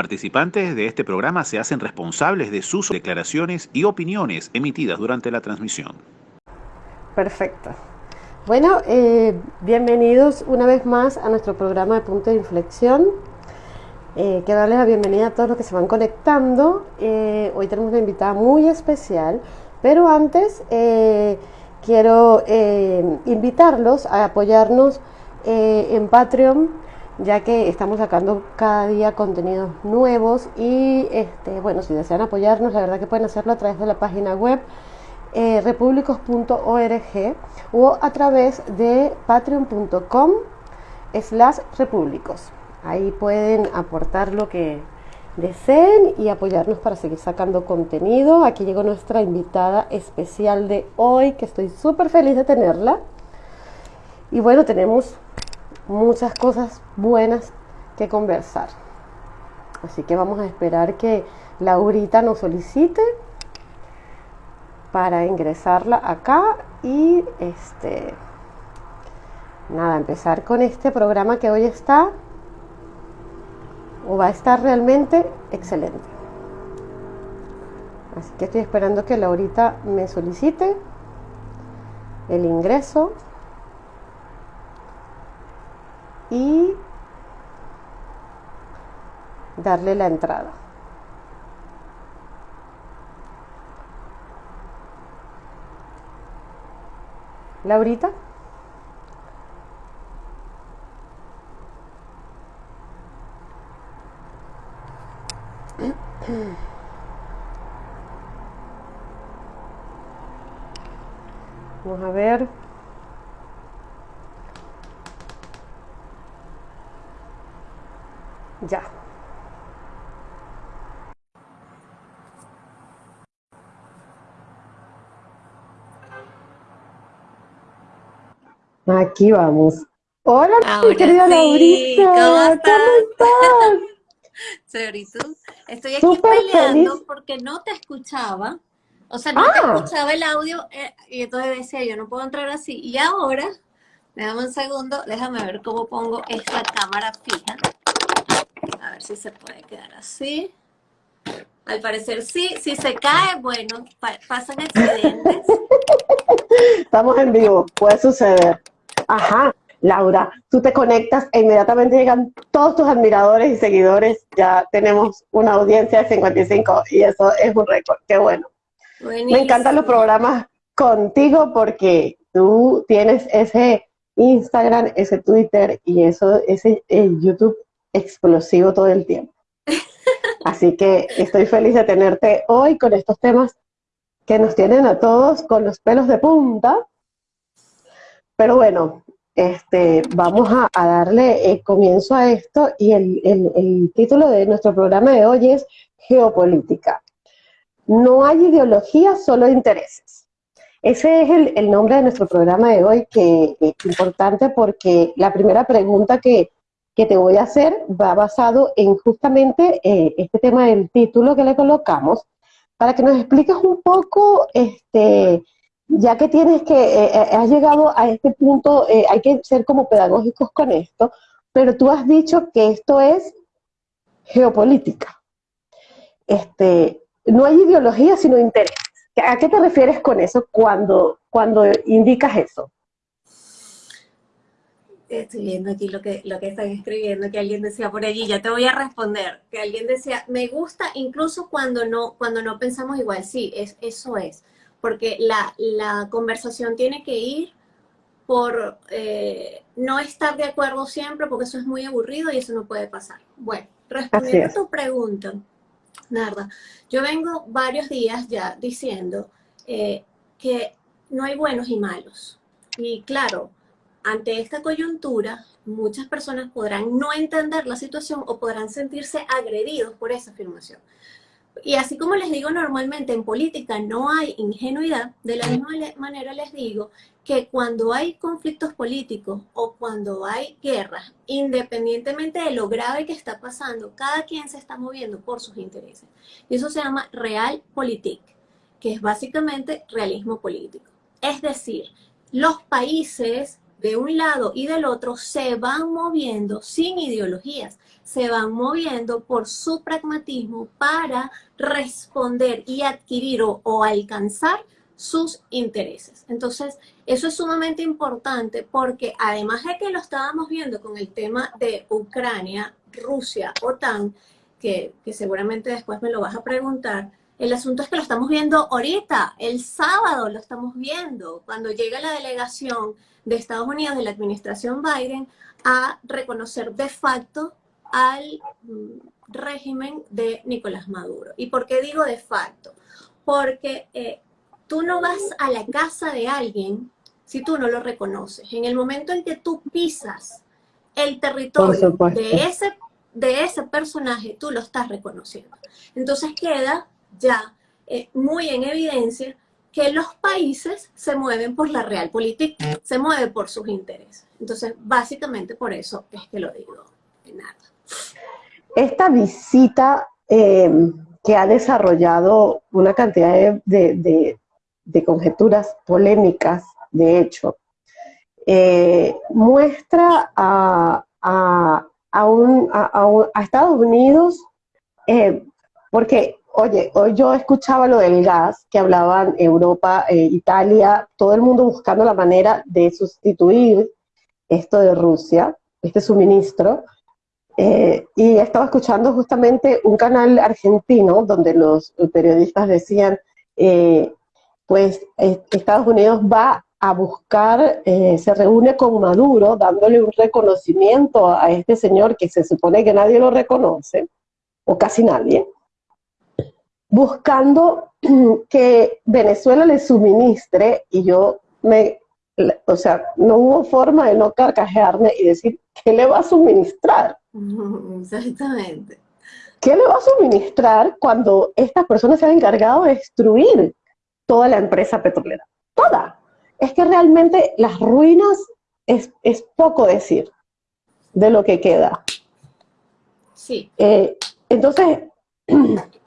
participantes de este programa se hacen responsables de sus declaraciones y opiniones emitidas durante la transmisión. Perfecto. Bueno, eh, bienvenidos una vez más a nuestro programa de Punto de Inflexión. Eh, quiero darles la bienvenida a todos los que se van conectando. Eh, hoy tenemos una invitada muy especial, pero antes quiero invitarlos a apoyarnos en Patreon, ya que estamos sacando cada día contenidos nuevos y este, bueno, si desean apoyarnos, la verdad que pueden hacerlo a través de la página web repúblicos.org o a través de patreon.com slash repúblicos. Ahí pueden aportar lo que deseen y apoyarnos para seguir sacando contenido. Aquí llegó nuestra invitada especial de hoy, que estoy súper feliz de tenerla. Y bueno, tenemos muchas cosas buenas que conversar. Así que vamos a esperar que Laurita nos solicite para ingresarla acá y este nada, empezar con este programa que hoy está o va a estar realmente excelente. Así que estoy esperando que Laurita me solicite el ingreso y darle la entrada. Laurita. Vamos a ver. Ya. Aquí vamos. Hola, Ahora querida sí, Laurita. ¿cómo estás? estás? ¿y tú? Estoy aquí Súper peleando feliz. porque no te escuchaba. O sea, no Ah. te escuchaba el audio eh, y entonces decía, yo no puedo entrar así. Y ahora, déjame un segundo, déjame ver cómo pongo esta cámara fija. A ver si se puede quedar así. Al parecer sí, si se cae, bueno, pa- pasan accidentes. Estamos en vivo, puede suceder. Ajá, Laura, tú te conectas e inmediatamente llegan todos tus admiradores y seguidores. Ya tenemos una audiencia de 55 y eso es un récord. Qué bueno. Me encantan los programas contigo porque tú tienes ese Instagram, ese Twitter y eso, ese eh, YouTube explosivo todo el tiempo. Así que estoy feliz de tenerte hoy con estos temas que nos tienen a todos con los pelos de punta. Pero bueno, este, vamos a, a darle eh, comienzo a esto y el, el- el título de nuestro programa de hoy es Geopolítica. No hay ideología, solo intereses. Ese es el, el nombre de nuestro programa de hoy, que es importante porque la primera pregunta que, que te voy a hacer va basado en justamente eh, este tema del título que le colocamos, para que nos expliques un poco, este, ya que tienes que, eh, eh, has llegado a este punto, eh, hay que ser como pedagógicos con esto, pero tú has dicho que esto es geopolítica. Este, no hay ideología, sino interés. ¿A qué te refieres con eso cuando, cuando indicas eso? Estoy viendo aquí lo que, lo que están escribiendo, que alguien decía por allí, ya te voy a responder, que alguien decía, me gusta incluso cuando no, cuando no pensamos igual, sí, es, eso es, porque la, la conversación tiene que ir por eh, no estar de acuerdo siempre, porque eso es muy aburrido y eso no puede pasar. Bueno, respondiendo a tu pregunta, Narda, yo vengo varios días ya diciendo eh, que no hay buenos y malos. Y claro, ante esta coyuntura, muchas personas podrán no entender la situación o podrán sentirse agredidos por esa afirmación. Y así como les digo normalmente, en política no hay ingenuidad, de la misma manera les digo que cuando hay conflictos políticos o cuando hay guerras, independientemente de lo grave que está pasando, cada quien se está moviendo por sus intereses. Y eso se llama realpolitik, que es básicamente realismo político. Es decir, los países de un lado y del otro se van moviendo sin ideologías, se van moviendo por su pragmatismo para responder y adquirir o, alcanzar sus intereses. Entonces, eso es sumamente importante porque además de que lo estábamos viendo con el tema de Ucrania, Rusia, OTAN, que, que seguramente después me lo vas a preguntar, el asunto es que lo estamos viendo ahorita, el sábado lo estamos viendo, cuando llega la delegación de Estados Unidos, de la administración Biden, a reconocer de facto al mm, régimen de Nicolás Maduro. ¿Y por qué digo de facto? Porque eh, tú no vas a la casa de alguien si tú no lo reconoces. En el momento en que tú pisas el territorio de ese, de ese personaje, tú lo estás reconociendo. Entonces queda ya eh, muy en evidencia que los países se mueven por la realpolitik, se mueven por sus intereses. Entonces, básicamente por eso es que lo digo. Nada. Esta visita em, que ha desarrollado una cantidad de, conjeturas polémicas, de hecho, eh, muestra a, a, a, Estados Unidos, eh, porque Oye, hoy yo escuchaba lo del gas, que hablaban Europa, eh, Italia, todo el mundo buscando la manera de sustituir esto de Rusia, este suministro. Eh, y estaba escuchando justamente un canal argentino donde los periodistas decían, eh, pues Estados Unidos va a buscar, se reúne con Maduro dándole un reconocimiento a este señor que se supone que nadie lo reconoce, o casi nadie, buscando que Venezuela le suministre y yo me, o sea, no hubo forma de no carcajearme y decir, ¿qué le va a suministrar? Exactamente. ¿Qué le va a suministrar cuando estas personas se han encargado de destruir toda la empresa petrolera? Toda. Es que realmente las ruinas es, es poco decir de lo que queda. Sí. Eh, entonces,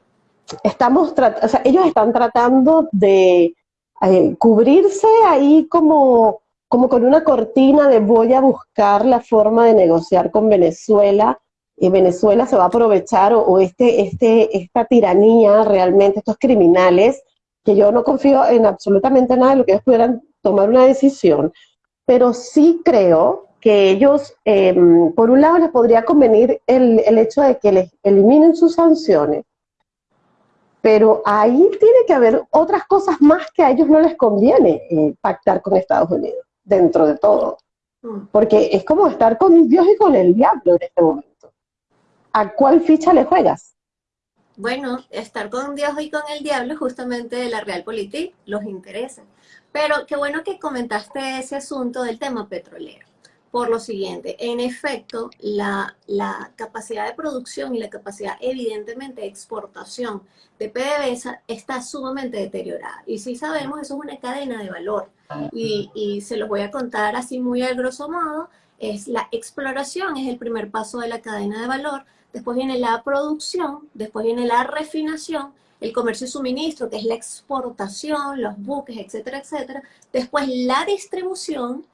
estamos, o sea, ellos están tratando de eh, cubrirse ahí como, como con una cortina de voy a buscar la forma de negociar con Venezuela y Venezuela se va a aprovechar o, este, este, esta tiranía realmente, estos criminales, que yo no confío en absolutamente nada de lo que ellos pudieran tomar una decisión, pero sí creo que ellos, em, por un lado, les podría convenir el, el hecho de que les eliminen sus sanciones, pero ahí tiene que haber otras cosas más que a ellos no les conviene eh, pactar con Estados Unidos, dentro de todo. Mm. Porque es como estar con Dios y con el diablo en este momento. ¿A cuál ficha le juegas? Bueno, estar con Dios y con el diablo justamente de la Realpolitik los interesa. Pero qué bueno que comentaste ese asunto del tema petrolero por lo siguiente, en efecto, la, capacidad de producción y la capacidad evidentemente de exportación de PDVSA está sumamente deteriorada. Y si sabemos, eso es una cadena de valor. Y, y se los voy a contar así muy a grosso modo, es la exploración, es el primer paso de la cadena de valor, después viene la producción, después viene la refinación, el comercio y suministro, que es la exportación, los buques, etcétera, etcétera, después la distribución,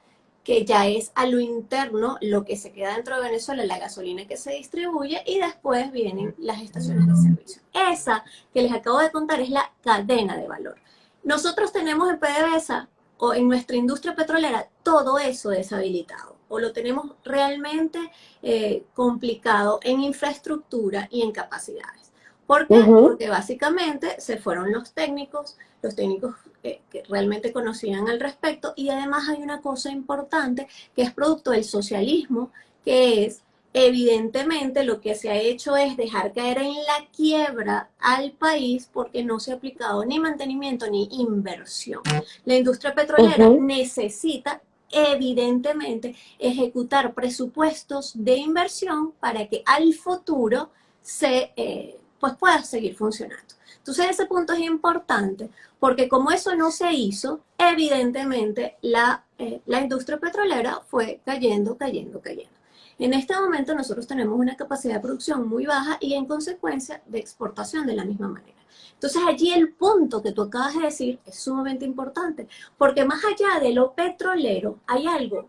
que ya es a lo interno lo que se queda dentro de Venezuela, la gasolina que se distribuye, y después vienen las estaciones de servicio. Esa que les acabo de contar es la cadena de valor. Nosotros tenemos en PDVSA o en nuestra industria petrolera todo eso deshabilitado o lo tenemos realmente eh, complicado en infraestructura y en capacidades. ¿Por qué? Porque básicamente se fueron los técnicos, los técnicos que, realmente conocían al respecto, y además hay una cosa importante que es producto del socialismo, que es evidentemente lo que se ha hecho es dejar caer en la quiebra al país porque no se ha aplicado ni mantenimiento ni inversión. La industria petrolera necesita evidentemente ejecutar presupuestos de inversión para que al futuro se eh, pues pueda seguir funcionando. Entonces ese punto es importante porque como eso no se hizo, evidentemente la, eh, la industria petrolera fue cayendo, cayendo, cayendo. En este momento nosotros tenemos una capacidad de producción muy baja y en consecuencia de exportación de la misma manera. Entonces allí el punto que tú acabas de decir es sumamente importante, porque más allá de lo petrolero hay algo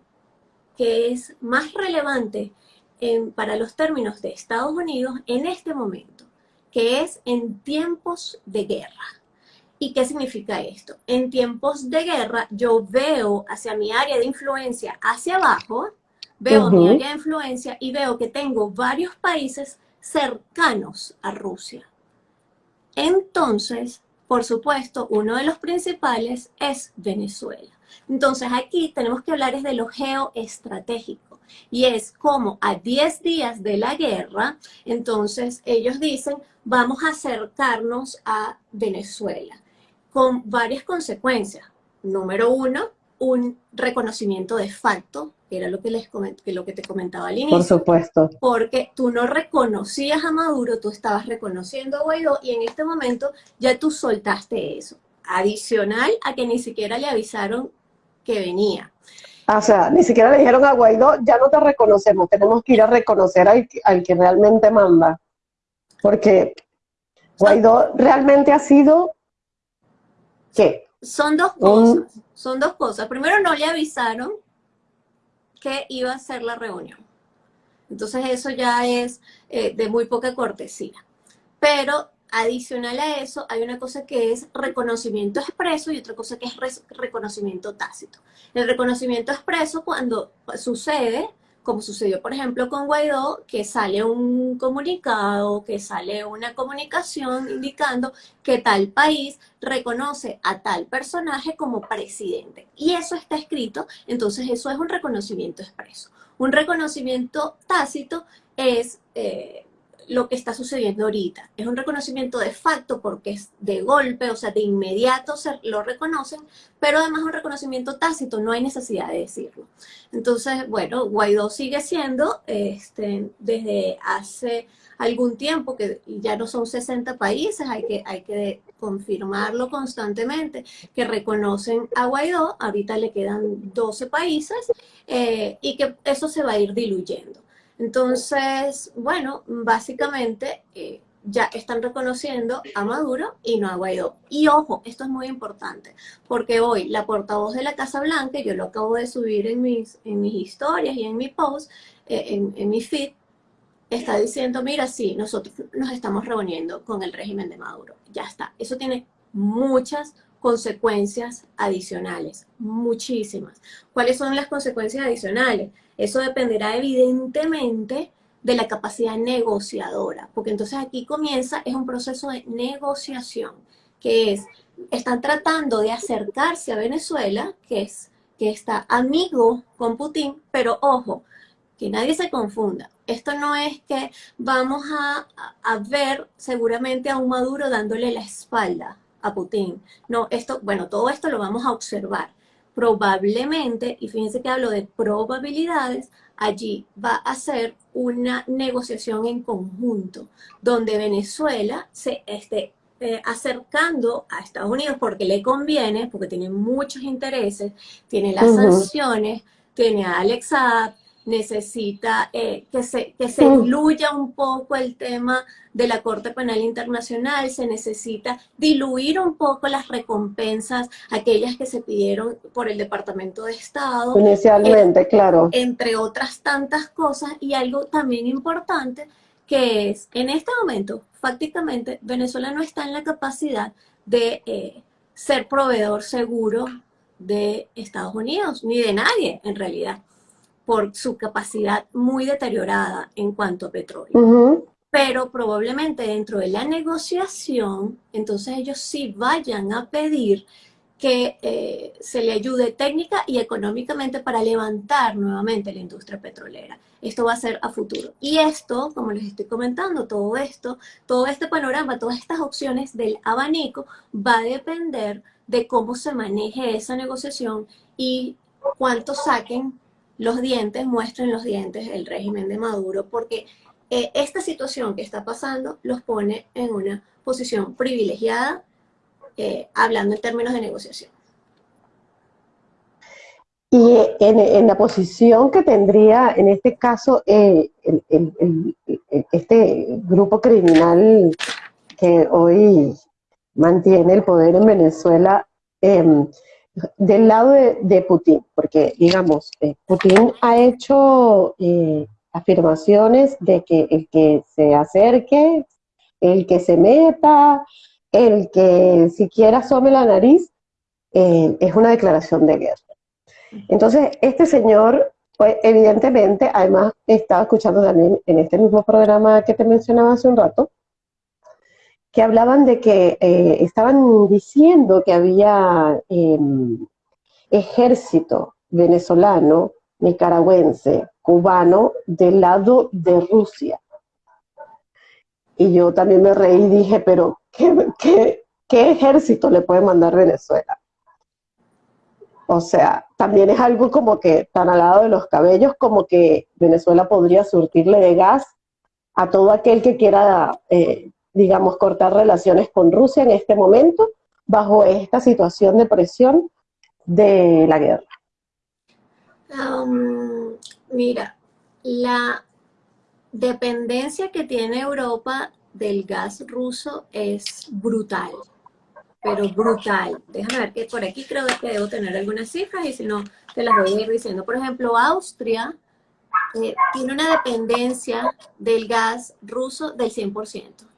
que es más relevante para los términos de Estados Unidos en este momento, que es en tiempos de guerra. ¿Y qué significa esto? En tiempos de guerra yo veo hacia mi área de influencia hacia abajo, veo mi área de influencia y veo que tengo varios países cercanos a Rusia. Entonces, por supuesto, uno de los principales es Venezuela. Entonces aquí tenemos que hablar es de lo geoestratégico y es como a 10 días de la guerra, entonces ellos dicen, vamos a acercarnos a Venezuela con varias consecuencias. Número uno, un reconocimiento de facto, que era lo que, les que lo que te comentaba al inicio. Por supuesto. Porque tú no reconocías a Maduro, tú estabas reconociendo a Guaidó y en este momento ya tú soltaste eso. Adicional a que ni siquiera le avisaron que venía. Ah, o sea, ni siquiera le dijeron a Guaidó, ya no te reconocemos, tenemos que ir a reconocer al, al que realmente manda. Porque Guaidó realmente ha sido, ¿qué? Son dos cosas, son dos cosas. Primero no le avisaron que iba a ser la reunión. Entonces eso ya es eh, de muy poca cortesía. Pero adicional a eso, hay una cosa que es reconocimiento expreso y otra cosa que es reconocimiento tácito. El reconocimiento expreso cuando sucede, como sucedió por ejemplo con Guaidó, que sale un comunicado, que sale una comunicación indicando que tal país reconoce a tal personaje como presidente. Y eso está escrito, entonces eso es un reconocimiento expreso. Un reconocimiento tácito es... Eh, lo que está sucediendo ahorita. Es un reconocimiento de facto porque es de golpe, o sea, de inmediato se lo reconocen, pero además un reconocimiento tácito, no hay necesidad de decirlo. Entonces, bueno, Guaidó sigue siendo, este, desde hace algún tiempo, que ya no son 60 países, hay que, hay que confirmarlo constantemente, que reconocen a Guaidó, ahorita le quedan 12 países, eh, y que eso se va a ir diluyendo. Entonces, bueno, básicamente eh, ya están reconociendo a Maduro y no a Guaidó. Y ojo, esto es muy importante, porque hoy la portavoz de la Casa Blanca, yo lo acabo de subir en mis, en mis historias y en mi post, eh, en, en mi feed, está diciendo, mira, sí, nosotros nos estamos reuniendo con el régimen de Maduro. Ya está. Eso tiene muchas consecuencias adicionales, muchísimas. ¿Cuáles son las consecuencias adicionales? Eso dependerá evidentemente de la capacidad negociadora, porque entonces aquí comienza, es un proceso de negociación, que es, están tratando de acercarse a Venezuela, que es que está amigo con Putin, pero ojo, que nadie se confunda. Esto no es que vamos a, a, ver seguramente a un Maduro dándole la espalda a Putin. No, esto, bueno, todo esto lo vamos a observar probablemente, y fíjense que hablo de probabilidades, allí va a ser una negociación en conjunto, donde Venezuela se esté eh, acercando a Estados Unidos porque le conviene, porque tiene muchos intereses, tiene las sanciones, tiene a Alex necesita eh, que se, que se diluya un poco el tema de la Corte Penal Internacional, se necesita diluir un poco las recompensas, aquellas que se pidieron por el Departamento de Estado. Inicialmente, claro. Entre otras tantas cosas, y algo también importante, que es, en este momento, prácticamente, Venezuela no está en la capacidad de eh, ser proveedor seguro de Estados Unidos, ni de nadie, en realidad por su capacidad muy deteriorada en cuanto a petróleo. Pero probablemente dentro de la negociación, entonces ellos sí vayan a pedir que eh, se le ayude técnica y económicamente para levantar nuevamente la industria petrolera. Esto va a ser a futuro. Y esto, como les estoy comentando, todo esto, todo este panorama, todas estas opciones del abanico va a depender de cómo se maneje esa negociación y cuánto saquen los dientes, muestren los dientes el régimen de Maduro, porque eh, esta situación que está pasando los pone en una posición privilegiada, eh, hablando en términos de negociación. Y en, la posición que tendría, en este caso, eh, este grupo criminal que hoy mantiene el poder en Venezuela, em, del lado de, Putin, porque digamos, eh, Putin ha hecho eh, afirmaciones de que el que se acerque, el que se meta, el que siquiera asome la nariz, eh, es una declaración de guerra. Entonces, este señor, pues evidentemente, además estaba escuchando también en este mismo programa que te mencionaba hace un rato, que hablaban de que eh, estaban diciendo que había em, ejército venezolano, nicaragüense, cubano del lado de Rusia. Y yo también me reí y dije, pero ¿qué, qué ejército le puede mandar Venezuela? O sea, también es algo como que tan al lado de los cabellos como que Venezuela podría surtirle de gas a todo aquel que quiera eh, digamos, cortar relaciones con Rusia en este momento, bajo esta situación de presión de la guerra? Um, mira, la dependencia que tiene Europa del gas ruso es brutal, pero brutal. Déjame ver que por aquí creo que debo tener algunas cifras y si no, te las voy a ir diciendo. Por ejemplo, Austria eh, tiene una dependencia del gas ruso del 100%.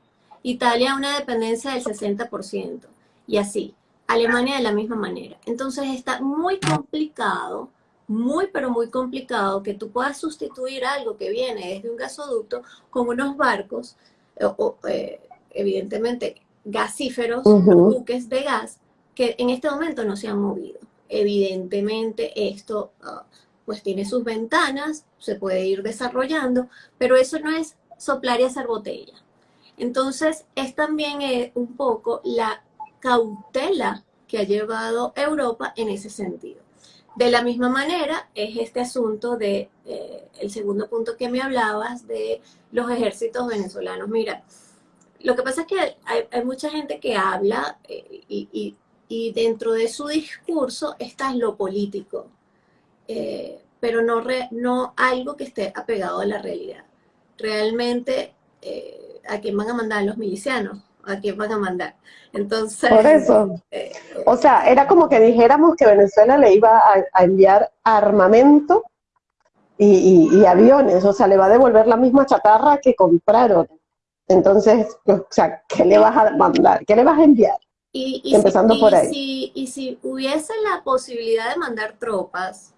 Italia una dependencia del 60%, y así. Alemania de la misma manera. Entonces está muy complicado, muy pero muy complicado que tú puedas sustituir algo que viene desde un gasoducto con unos barcos, o, eh, evidentemente gasíferos, buques de gas, que en este momento no se han movido. Evidentemente esto ah, pues tiene sus ventanas, se puede ir desarrollando, pero eso no es soplar y hacer botella. Entonces, es también eh, un poco la cautela que ha llevado Europa en ese sentido. De la misma manera, es este asunto de, eh, el segundo punto que me hablabas, de los ejércitos venezolanos. Mira, lo que pasa es que hay, mucha gente que habla eh, y, dentro de su discurso está lo político, pero no, no algo que esté apegado a la realidad. Realmente a quién van a mandar los milicianos, a quién van a mandar. Entonces... Por eso. Eh, o sea, era como que dijéramos que Venezuela le iba a, enviar armamento y, aviones, o sea, le va a devolver la misma chatarra que compraron. Entonces, o sea, ¿qué le vas a mandar? ¿Qué le vas a enviar? Y, Empezando por ahí. y si hubiese la posibilidad de mandar tropas,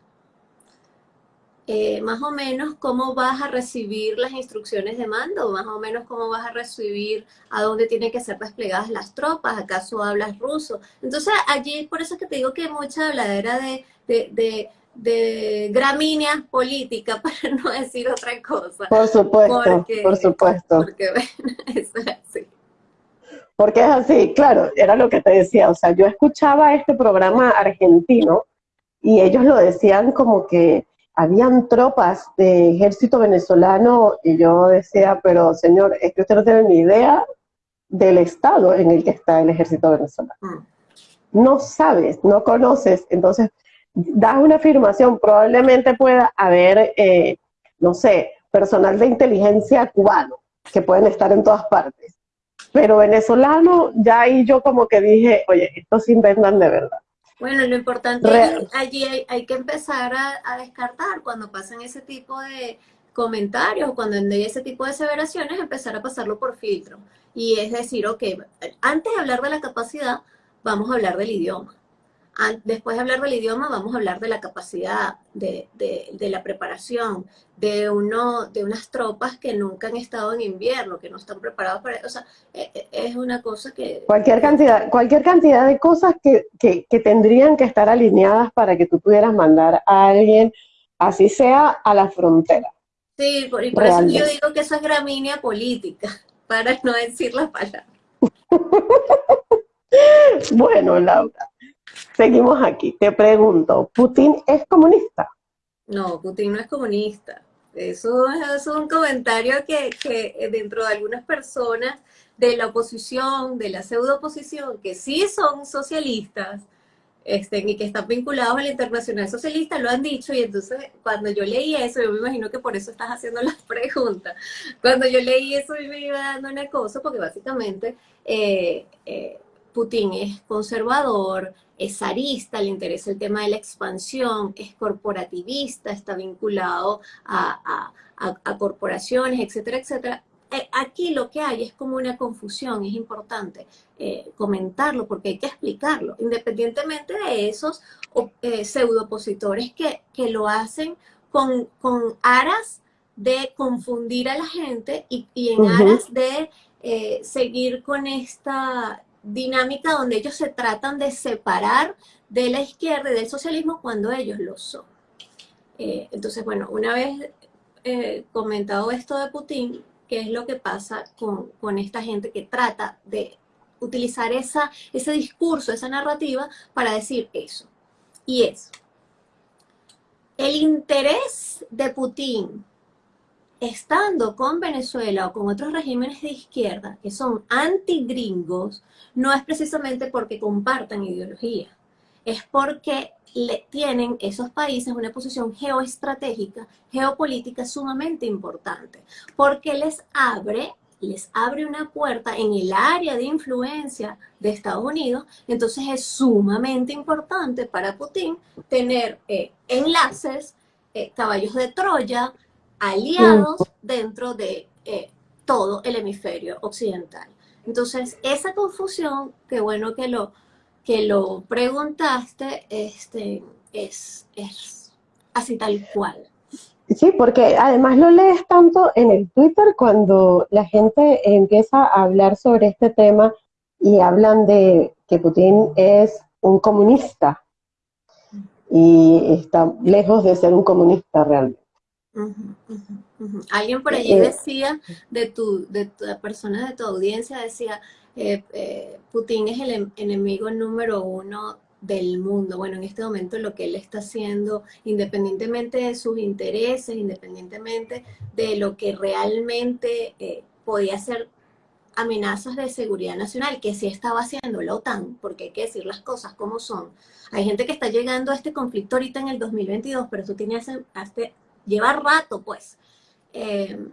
eh, más o menos cómo vas a recibir las instrucciones de mando, más o menos cómo vas a recibir a dónde tienen que ser desplegadas las tropas, acaso hablas ruso. Entonces allí, por eso es que te digo que hay mucha habladera de, de, de, gramíneas políticas, para no decir otra cosa. Por supuesto, por supuesto. Porque bueno, eso es así. Porque es así, claro, era lo que te decía, o sea, yo escuchaba este programa argentino y ellos lo decían como que habían tropas de ejército venezolano y yo decía, pero señor, es que usted no tiene ni idea del estado en el que está el ejército venezolano. Mm. No sabes, no conoces, entonces das una afirmación, probablemente pueda haber, eh, no sé, personal de inteligencia cubano, que pueden estar en todas partes. Pero venezolano, ya ahí yo como que dije, oye, estos se inventan de verdad. Bueno, lo importante es allí hay, que empezar a, descartar cuando pasan ese tipo de comentarios, cuando hay ese tipo de aseveraciones, empezar a pasarlo por filtro. Y es decir, ok, antes de hablar de la capacidad, vamos a hablar del idioma después de hablar del idioma, vamos a hablar de la capacidad, de, la preparación, de, uno, de unas tropas que nunca han estado en invierno, que no están preparados para... O sea, e, e, es una cosa que... Cualquier cantidad, cualquier cantidad de cosas que, tendrían que estar alineadas para que tú pudieras mandar a alguien, así sea a la frontera. Sí, por, y por eso yo digo que eso es gramínea política, para no decir la palabra. bueno, Laura, Seguimos aquí. Te pregunto, ¿Putin es comunista? No, Putin no es comunista. Eso es un comentario que, dentro de algunas personas de la oposición, de la pseudo oposición, que sí son socialistas, este, y que están vinculados a la internacional socialista, lo han dicho, y entonces cuando yo leí eso, yo me imagino que por eso estás haciendo las preguntas, cuando yo leí eso me iba dando una cosa, porque básicamente eh, eh, Putin es conservador, es zarista, le interesa el tema de la expansión, es corporativista, está vinculado a, corporaciones, etcétera, etcétera. Eh, aquí lo que hay es como una confusión, es importante eh, comentarlo porque hay que explicarlo, independientemente de esos eh, pseudo opositores que, que, lo hacen con, con, aras de confundir a la gente y, en aras de seguir con esta dinámica donde ellos se tratan de separar de la izquierda y del socialismo cuando ellos lo son. Eh, entonces, bueno, una vez eh, comentado esto de Putin, ¿qué es lo que pasa con, con esta gente que trata de utilizar esa, ese discurso, esa narrativa para decir eso? Y es, el interés de Putin estando con Venezuela o con otros regímenes de izquierda que son antigringos, no es precisamente porque compartan ideología, es porque le tienen esos países una posición geoestratégica, geopolítica sumamente importante, porque les abre les abre una puerta en el área de influencia de Estados Unidos, entonces es sumamente importante para Putin tener eh, enlaces, eh, caballos de Troya, aliados dentro de eh, todo el hemisferio occidental. Entonces, esa confusión, qué bueno que lo, que lo preguntaste, este, es, es así tal cual. Sí, porque además lo lees tanto en el Twitter cuando la gente empieza a hablar sobre este tema y hablan de que Putin es un comunista y está lejos de ser un comunista realmente. Alguien por allí eh, decía, de tu, de la persona de tu audiencia, decía, eh, eh, Putin es el em, enemigo número uno del mundo. Bueno, en este momento lo que él está haciendo, independientemente de sus intereses, independientemente de lo que realmente podía ser amenazas de seguridad nacional, que sí estaba haciendo la OTAN, porque hay que decir las cosas como son. Hay gente que está llegando a este conflicto ahorita en el 2022, pero eso tiene hace, hace lleva rato pues, eh,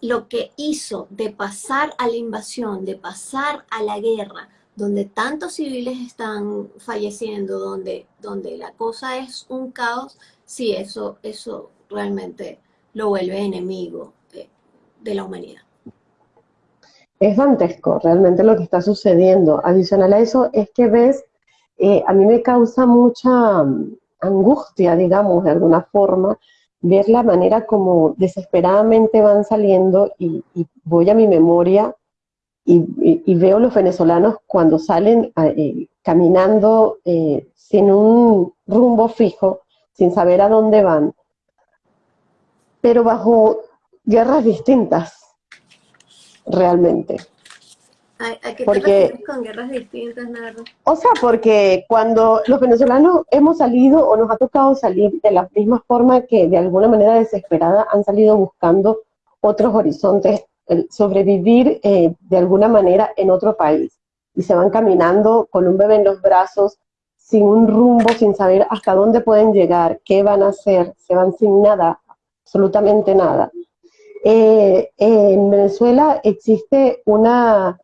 lo que hizo de pasar a la invasión, de pasar a la guerra, donde tantos civiles están falleciendo, donde, donde la cosa es un caos, sí, eso, eso realmente lo vuelve enemigo de, la humanidad. Es dantesco realmente lo que está sucediendo. Adicional a eso es que ves, eh, a mí me causa mucha, angustia, digamos, de alguna forma, ver la manera como desesperadamente van saliendo y, voy a mi memoria y, veo los venezolanos cuando salen eh, caminando eh, sin un rumbo fijo, sin saber a dónde van, pero bajo guerras distintas, realmente. ¿A, qué porque, con guerras distintas, Nardo? O sea, porque cuando los venezolanos hemos salido o nos ha tocado salir de la misma forma que de alguna manera desesperada han salido buscando otros horizontes, el sobrevivir eh, de alguna manera en otro país. Y se van caminando con un bebé en los brazos, sin un rumbo, sin saber hasta dónde pueden llegar, qué van a hacer, se van sin nada, absolutamente nada. Eh, en Venezuela existe una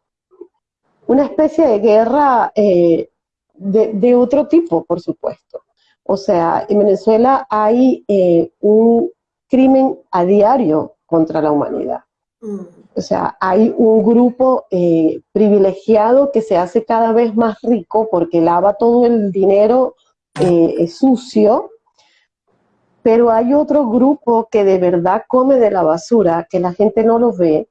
una especie de guerra eh, de, otro tipo, por supuesto. O sea, en Venezuela hay eh, un crimen a diario contra la humanidad. Mm. O sea, hay un grupo eh, privilegiado que se hace cada vez más rico porque lava todo el dinero sucio, pero hay otro grupo que de verdad come de la basura, que la gente no lo ve.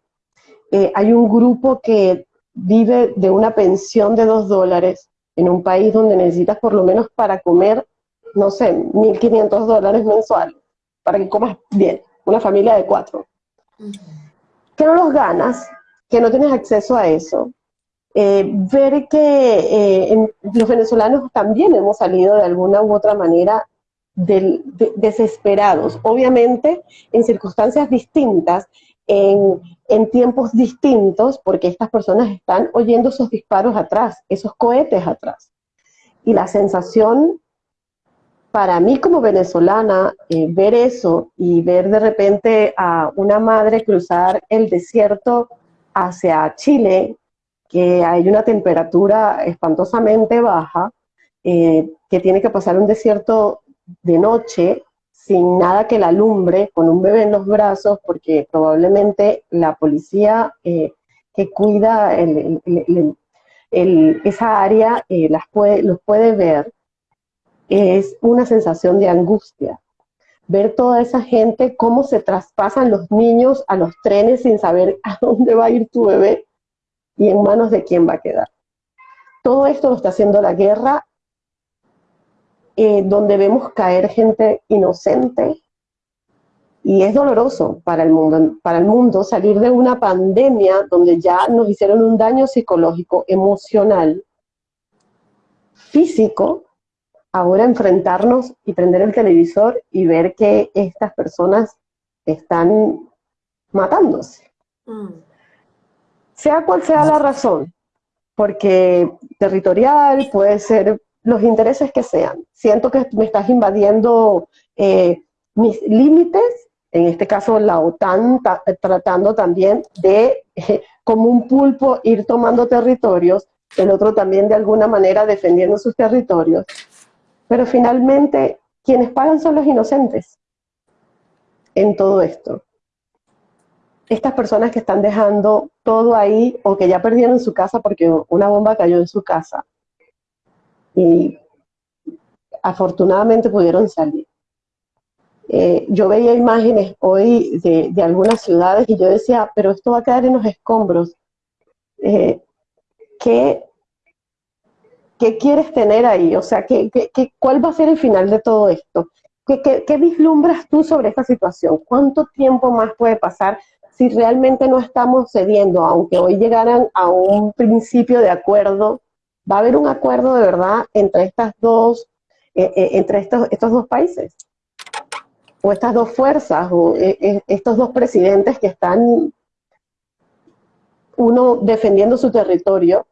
hay un grupo que vive de una pensión de dos dólares en un país donde necesitas por lo menos para comer, no sé, 1.500 dólares mensuales, para que comas bien, una familia de cuatro. Que no los ganas, que no tienes acceso a eso. Eh, ver que eh, los venezolanos también hemos salido de alguna u otra manera desesperados, obviamente en circunstancias distintas, en, en tiempos distintos porque estas personas están oyendo esos disparos atrás, esos cohetes atrás. Y la sensación para mí como venezolana, eh, ver eso y ver de repente a una madre cruzar el desierto hacia Chile que hay una temperatura espantosamente baja, eh, que tiene que pasar un desierto de noche sin nada que la alumbre, con un bebé en los brazos, porque probablemente la policía eh, que cuida esa área eh, las puede, los puede ver, es una sensación de angustia. Ver toda esa gente, cómo se traspasan los niños a los trenes sin saber a dónde va a ir tu bebé y en manos de quién va a quedar. Todo esto lo está haciendo la guerra, eh, donde vemos caer gente inocente, y es doloroso para el mundo, para el mundo salir de una pandemia donde ya nos hicieron un daño psicológico, emocional, físico, ahora enfrentarnos y prender el televisor y ver que estas personas están matándose. Mm sea cual sea la razón, porque territorial puede ser los intereses que sean. Siento que me estás invadiendo eh, mis límites, en este caso la OTAN tratando también de, eh, como un pulpo, ir tomando territorios, el otro también de alguna manera defendiendo sus territorios. Pero finalmente, quienes pagan son los inocentes en todo esto estas personas que están dejando todo ahí o que ya perdieron su casa porque una bomba cayó en su casa y afortunadamente pudieron salir. Eh, yo veía imágenes hoy de, algunas ciudades y yo decía, pero esto va a quedar en los escombros. Eh, ¿qué, quieres tener ahí? O sea, ¿qué, qué, cuál va a ser el final de todo esto? ¿Qué, ¿Qué, vislumbras tú sobre esta situación? ¿Cuánto tiempo más puede pasar si realmente no estamos cediendo, aunque hoy llegaran a un principio de acuerdo, va a haber un acuerdo de verdad entre estas dos, eh, eh, entre estos, estos dos países, o estas dos fuerzas, o eh, estos dos presidentes que están uno defendiendo su territorio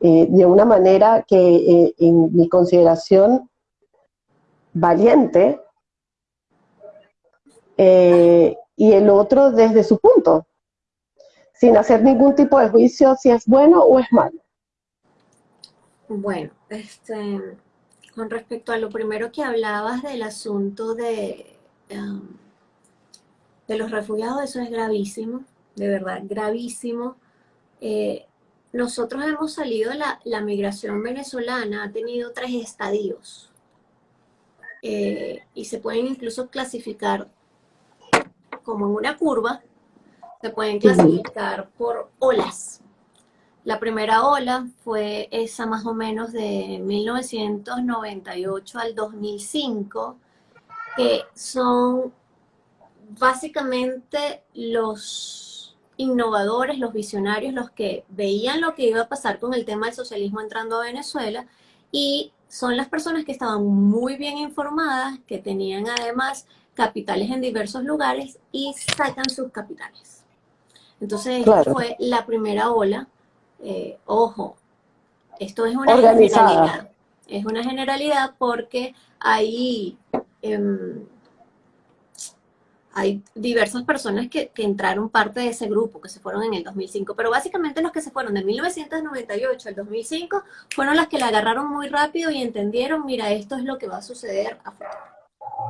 de una manera que en mi consideración valiente, y el otro desde su punto, sin hacer ningún tipo de juicio si es bueno o es malo. Bueno, este, con respecto a lo primero que hablabas del asunto de, um, de los refugiados, eso es gravísimo, de verdad, gravísimo. Eh, nosotros hemos salido, la, la, migración venezolana ha tenido tres estadios eh, y se pueden incluso clasificar como en una curva, se pueden clasificar por olas. La primera ola fue esa más o menos de 1998 al 2005, que son básicamente los innovadores, los visionarios, los que veían lo que iba a pasar con el tema del socialismo entrando a Venezuela y son las personas que estaban muy bien informadas, que tenían además capitales en diversos lugares y sacan sus capitales. Entonces, esta fue la primera ola. Eh, ojo, esto es una generalidad. Es una generalidad porque hay, em, hay diversas personas que, que, entraron parte de ese grupo, que se fueron en el 2005, pero básicamente los que se fueron de 1998 al 2005 fueron las que la agarraron muy rápido y entendieron, mira, esto es lo que va a suceder a futuro.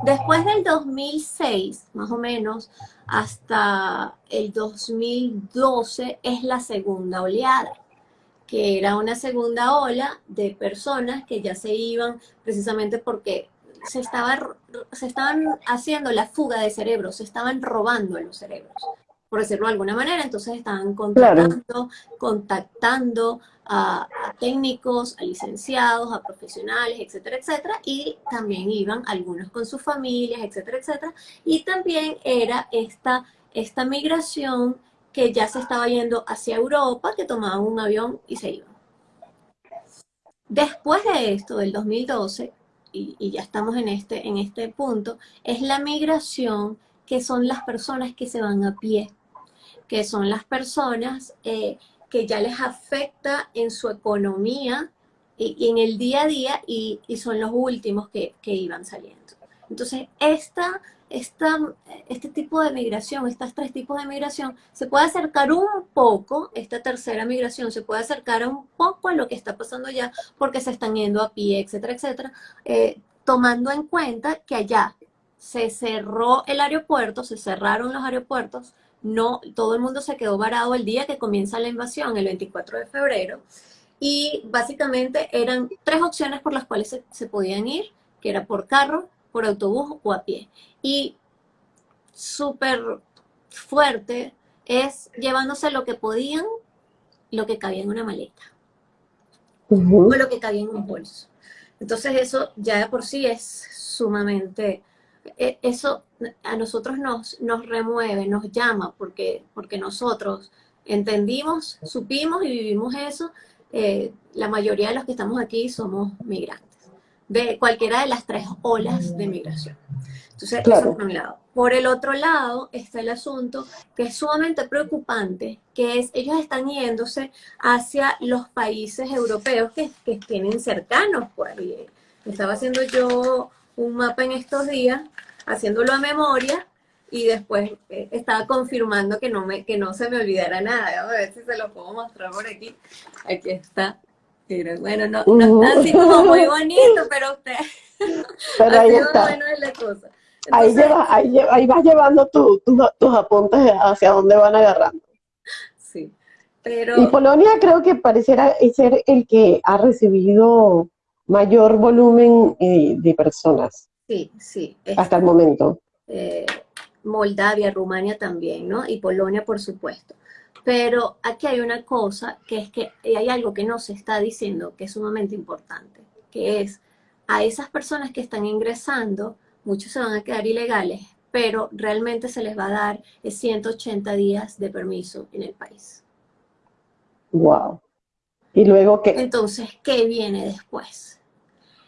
Después del 2006, más o menos, hasta el 2012 es la segunda oleada, que era una segunda ola de personas que ya se iban precisamente porque se, se estaban haciendo la fuga de cerebros, se estaban robando los cerebros por decirlo de alguna manera, entonces estaban contratando, contactando a, técnicos, a licenciados, a profesionales, etcétera, etcétera, y también iban algunos con sus familias, etcétera, etcétera, y también era esta, esta migración que ya se estaba yendo hacia Europa, que tomaban un avión y se iban. Después de esto, del 2012, y, y ya estamos en este, en este punto, es la migración que son las personas que se van a pie, que son las personas eh, que ya les afecta en su economía y, en el día a día y, son los últimos que, iban saliendo. Entonces, esta, este tipo de migración, estos tres tipos de migración, se puede acercar un poco, esta tercera migración se puede acercar un poco a lo que está pasando ya, porque se están yendo a pie, etcétera, etcétera, eh, tomando en cuenta que allá se cerró el aeropuerto, se cerraron los aeropuertos, no, todo el mundo se quedó varado el día que comienza la invasión, el 24 de febrero, y básicamente eran tres opciones por las cuales se podían ir, que era por carro, por autobús o a pie. Y súper fuerte es llevándose lo que podían, lo que cabía en una maleta. O lo que cabía en un bolso. Entonces eso ya de por sí es sumamente, eso a nosotros nos, nos remueve, nos llama, porque, porque nosotros entendimos, supimos y vivimos eso. Eh, la mayoría de los que estamos aquí somos migrantes de cualquiera de las tres olas de migración. Entonces, eso por un lado. Por el otro lado está el asunto que es sumamente preocupante, que es ellos están yéndose hacia los países europeos que, que tienen cercanos. Pues. Estaba haciendo yo un mapa en estos días, haciéndolo a memoria, y después eh, estaba confirmando que no, me, que no se me olvidara nada. A ver si se lo puedo mostrar por aquí. Aquí está. Pero bueno, no, no está así como muy bonito, pero usted... Pero ahí está. Bueno es la cosa. ahí, ahí, ahí, vas llevando tus apuntes hacia dónde van agarrando. Sí, pero... Y Polonia creo que pareciera ser el que ha recibido mayor volumen eh, de personas. Sí, sí. hasta el momento. Eh, Moldavia, Rumania también, ¿no? Y Polonia, por supuesto. Pero aquí hay una cosa, que es que hay algo que no se está diciendo, que es sumamente importante, que es a esas personas que están ingresando, muchos se van a quedar ilegales, pero realmente se les va a dar 180 días de permiso en el país. Wow. ¿Y luego qué? Entonces, ¿qué viene después?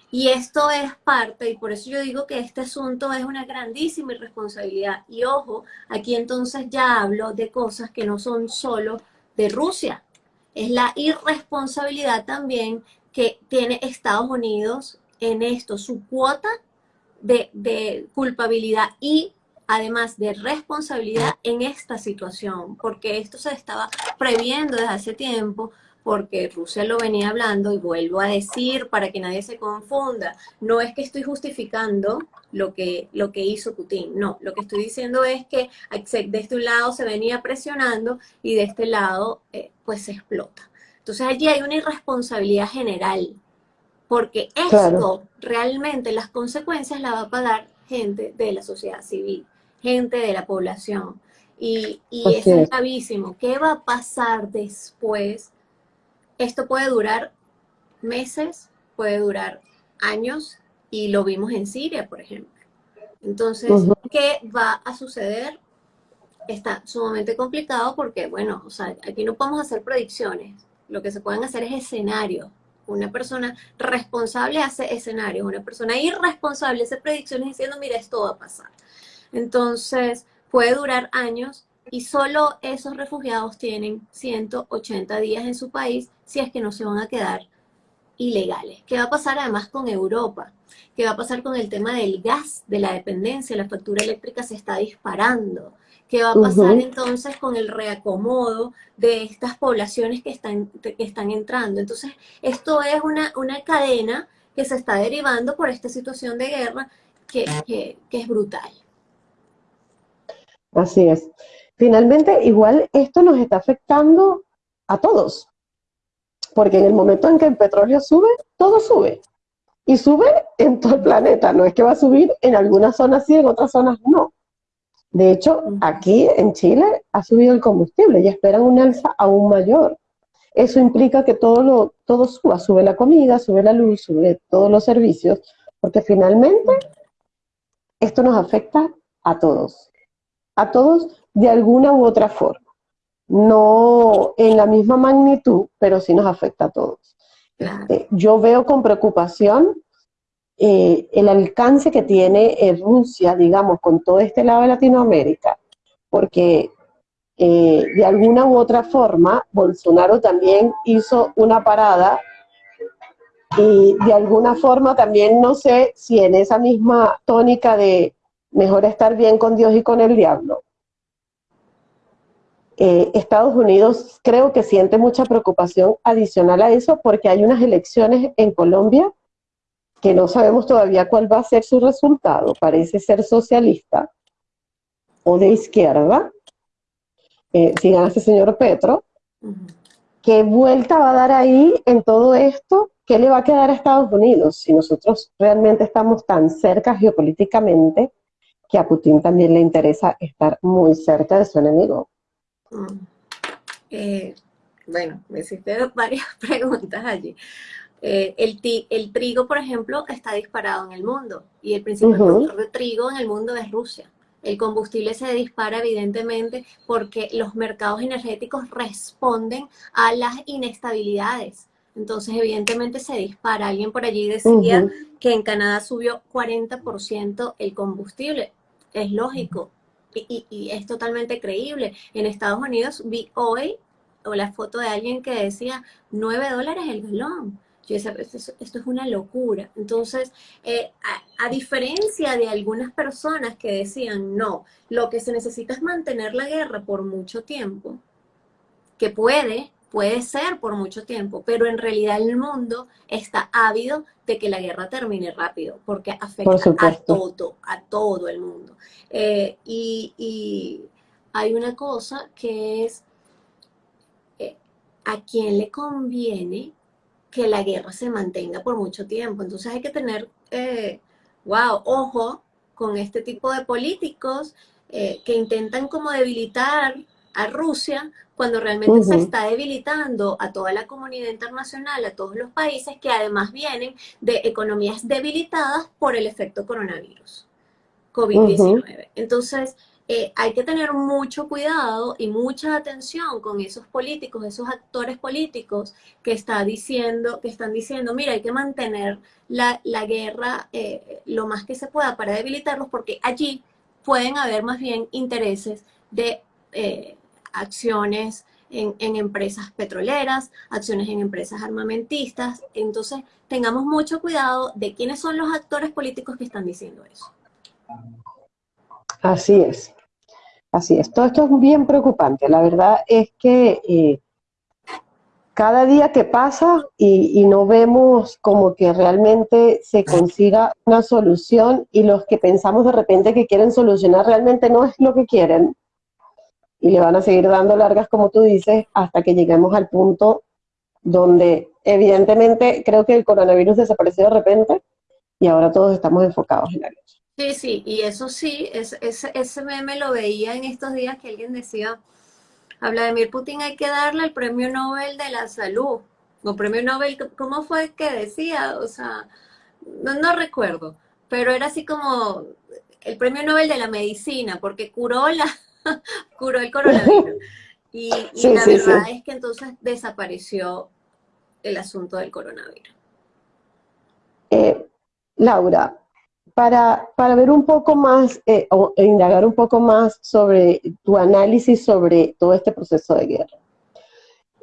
Y esto es parte, y por eso yo digo que este asunto es una grandísima irresponsabilidad. Y ojo, aquí entonces ya hablo de cosas que no son solo de Rusia. Es la irresponsabilidad también que tiene Estados Unidos en esto, su cuota de, de culpabilidad y además de responsabilidad en esta situación, porque esto se estaba previendo desde hace tiempo, porque Rusia lo venía hablando y vuelvo a decir para que nadie se confunda, no es que estoy justificando lo que, lo que hizo Putin, no, lo que estoy diciendo es que de este lado se venía presionando y de este lado eh, pues se explota. Entonces allí hay una irresponsabilidad general, porque esto realmente las consecuencias las va a pagar gente de la sociedad civil, gente de la población. Y, y eso es gravísimo. ¿Qué va a pasar después esto puede durar meses, puede durar años, y lo vimos en Siria, por ejemplo. Entonces, ¿qué va a suceder? Está sumamente complicado porque, bueno, o sea, aquí no podemos hacer predicciones. Lo que se pueden hacer es escenarios. Una persona responsable hace escenarios, una persona irresponsable hace predicciones diciendo, mira, esto va a pasar. Entonces, puede durar años y solo esos refugiados tienen 180 días en su país si es que no se van a quedar ilegales. ¿Qué va a pasar además con Europa? ¿Qué va a pasar con el tema del gas, de la dependencia? La factura eléctrica se está disparando. ¿Qué va a pasar entonces con el reacomodo de estas poblaciones que están, que están entrando? Entonces, esto es una, una cadena que se está derivando por esta situación de guerra que, que, que es brutal. Así es. Finalmente, igual esto nos está afectando a todos, porque en el momento en que el petróleo sube, todo sube. Y sube en todo el planeta, no es que va a subir en algunas zonas sí, en otras zonas no. De hecho, aquí en Chile ha subido el combustible y esperan un alza aún mayor. Eso implica que todo, lo, todo suba, sube la comida, sube la luz, sube todos los servicios, porque finalmente esto nos afecta a todos. A todos de alguna u otra forma. No en la misma magnitud, pero sí nos afecta a todos. Este, yo veo con preocupación eh, el alcance que tiene eh, Rusia, digamos, con todo este lado de Latinoamérica, porque eh, de alguna u otra forma Bolsonaro también hizo una parada y de alguna forma también no sé si en esa misma tónica de mejor estar bien con Dios y con el diablo. Eh, Estados Unidos creo que siente mucha preocupación adicional a eso porque hay unas elecciones en Colombia que no sabemos todavía cuál va a ser su resultado. Parece ser socialista o de izquierda, eh, si gana este señor Petro. ¿Qué vuelta va a dar ahí en todo esto? ¿Qué le va a quedar a Estados Unidos si nosotros realmente estamos tan cerca geopolíticamente que a Putin también le interesa estar muy cerca de su enemigo? Mm. Eh, bueno, me hiciste varias preguntas allí. Eh, el, el, trigo, por ejemplo, está disparado en el mundo y el principal productor de trigo en el mundo es Rusia. El combustible se dispara evidentemente porque los mercados energéticos responden a las inestabilidades. Entonces, evidentemente se dispara. Alguien por allí decía que en Canadá subió 40% el combustible. Es lógico, y, es totalmente creíble. En Estados Unidos vi hoy o la foto de alguien que decía 9 dólares el galón. Yo decía, esto, es una locura. Entonces, eh, a, diferencia de algunas personas que decían, no, lo que se necesita es mantener la guerra por mucho tiempo, que puede, puede ser por mucho tiempo, pero en realidad el mundo está ávido de que la guerra termine rápido, porque afecta a todo, a todo el mundo. Eh, y, hay una cosa que es eh, a quién le conviene que la guerra se mantenga por mucho tiempo. Entonces hay que tener, eh, wow, ojo con este tipo de políticos que intentan como debilitar a Rusia cuando realmente se está debilitando a toda la comunidad internacional, a todos los países que además vienen de economías debilitadas por el efecto coronavirus. COVID-19. Entonces, eh, hay que tener mucho cuidado y mucha atención con esos políticos, esos actores políticos que, está diciendo, que están diciendo, mira, hay que mantener la, guerra eh, lo más que se pueda para debilitarlos, porque allí pueden haber más bien intereses de eh, acciones en, en, empresas petroleras, acciones en empresas armamentistas. Entonces, tengamos mucho cuidado de quiénes son los actores políticos que están diciendo eso. Así es, así es. Todo esto es bien preocupante. La verdad es que eh, cada día que pasa y, no vemos como que realmente se consiga una solución y los que pensamos de repente que quieren solucionar realmente no es lo que quieren y le van a seguir dando largas, como tú dices, hasta que lleguemos al punto donde evidentemente creo que el coronavirus desapareció de repente y ahora todos estamos enfocados en la Sí, sí, y eso sí, es, ese meme lo veía en estos días que alguien decía, a Vladimir Putin hay que darle el premio Nobel de la salud, o premio Nobel, ¿cómo fue que decía? O sea, no, recuerdo, pero era así como el premio Nobel de la medicina, porque curó, la, curó el coronavirus. Y, la verdad es que entonces desapareció el asunto del coronavirus. Eh, Laura, para, para ver un poco más eh, o indagar un poco más sobre tu análisis sobre todo este proceso de guerra.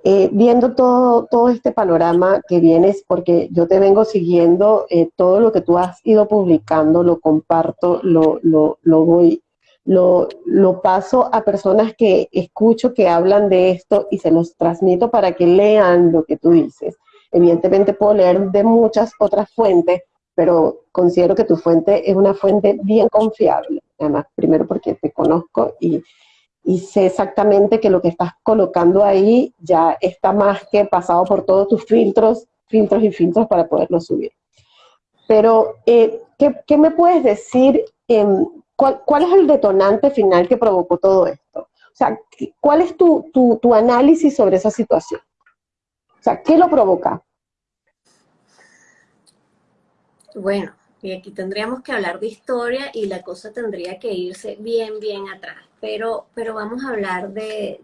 Eh, viendo todo, todo este panorama que vienes, porque yo te vengo siguiendo, eh, todo lo que tú has ido publicando, lo comparto, lo, lo, lo voy, lo, lo paso a personas que escucho que hablan de esto y se los transmito para que lean lo que tú dices. Evidentemente puedo leer de muchas otras fuentes, pero considero que tu fuente es una fuente bien confiable. Además, primero porque te conozco y, sé exactamente que lo que estás colocando ahí ya está más que pasado por todos tus filtros, filtros y filtros para poderlo subir. Pero, eh, ¿qué, me puedes decir? ¿Cuál, es el detonante final que provocó todo esto? O sea, ¿cuál es tu, tu análisis sobre esa situación? O sea, ¿qué lo provoca? Bueno, y aquí tendríamos que hablar de historia y la cosa tendría que irse bien, bien atrás. Pero, pero vamos a hablar de,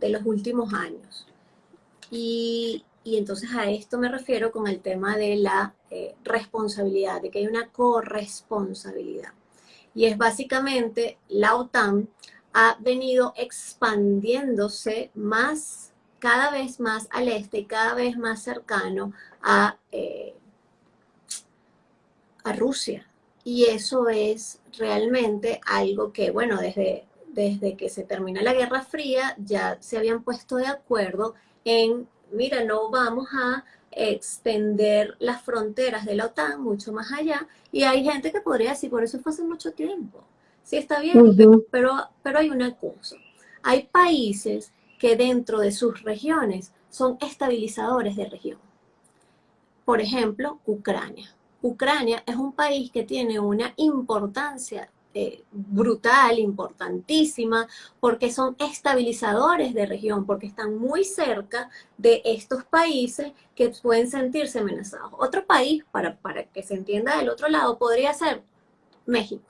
los últimos años. Y, entonces a esto me refiero con el tema de la eh, responsabilidad, de que hay una corresponsabilidad. Y es básicamente la OTAN ha venido expandiéndose más, cada vez más al este cada vez más cercano a eh, a Rusia. y eso es realmente algo que, bueno, desde, desde que se termina la Guerra Fría ya se habían puesto de acuerdo en, mira, no vamos a extender las fronteras de la OTAN mucho más allá, y hay gente que podría decir, por eso fue hace mucho tiempo. Sí, está bien, pero, pero hay una cosa. Hay países que dentro de sus regiones son estabilizadores de región. Por ejemplo, Ucrania. Ucrania es un país que tiene una importancia eh, brutal, importantísima, porque son estabilizadores de región, porque están muy cerca de estos países que pueden sentirse amenazados. Otro país, para, para que se entienda del otro lado, podría ser México.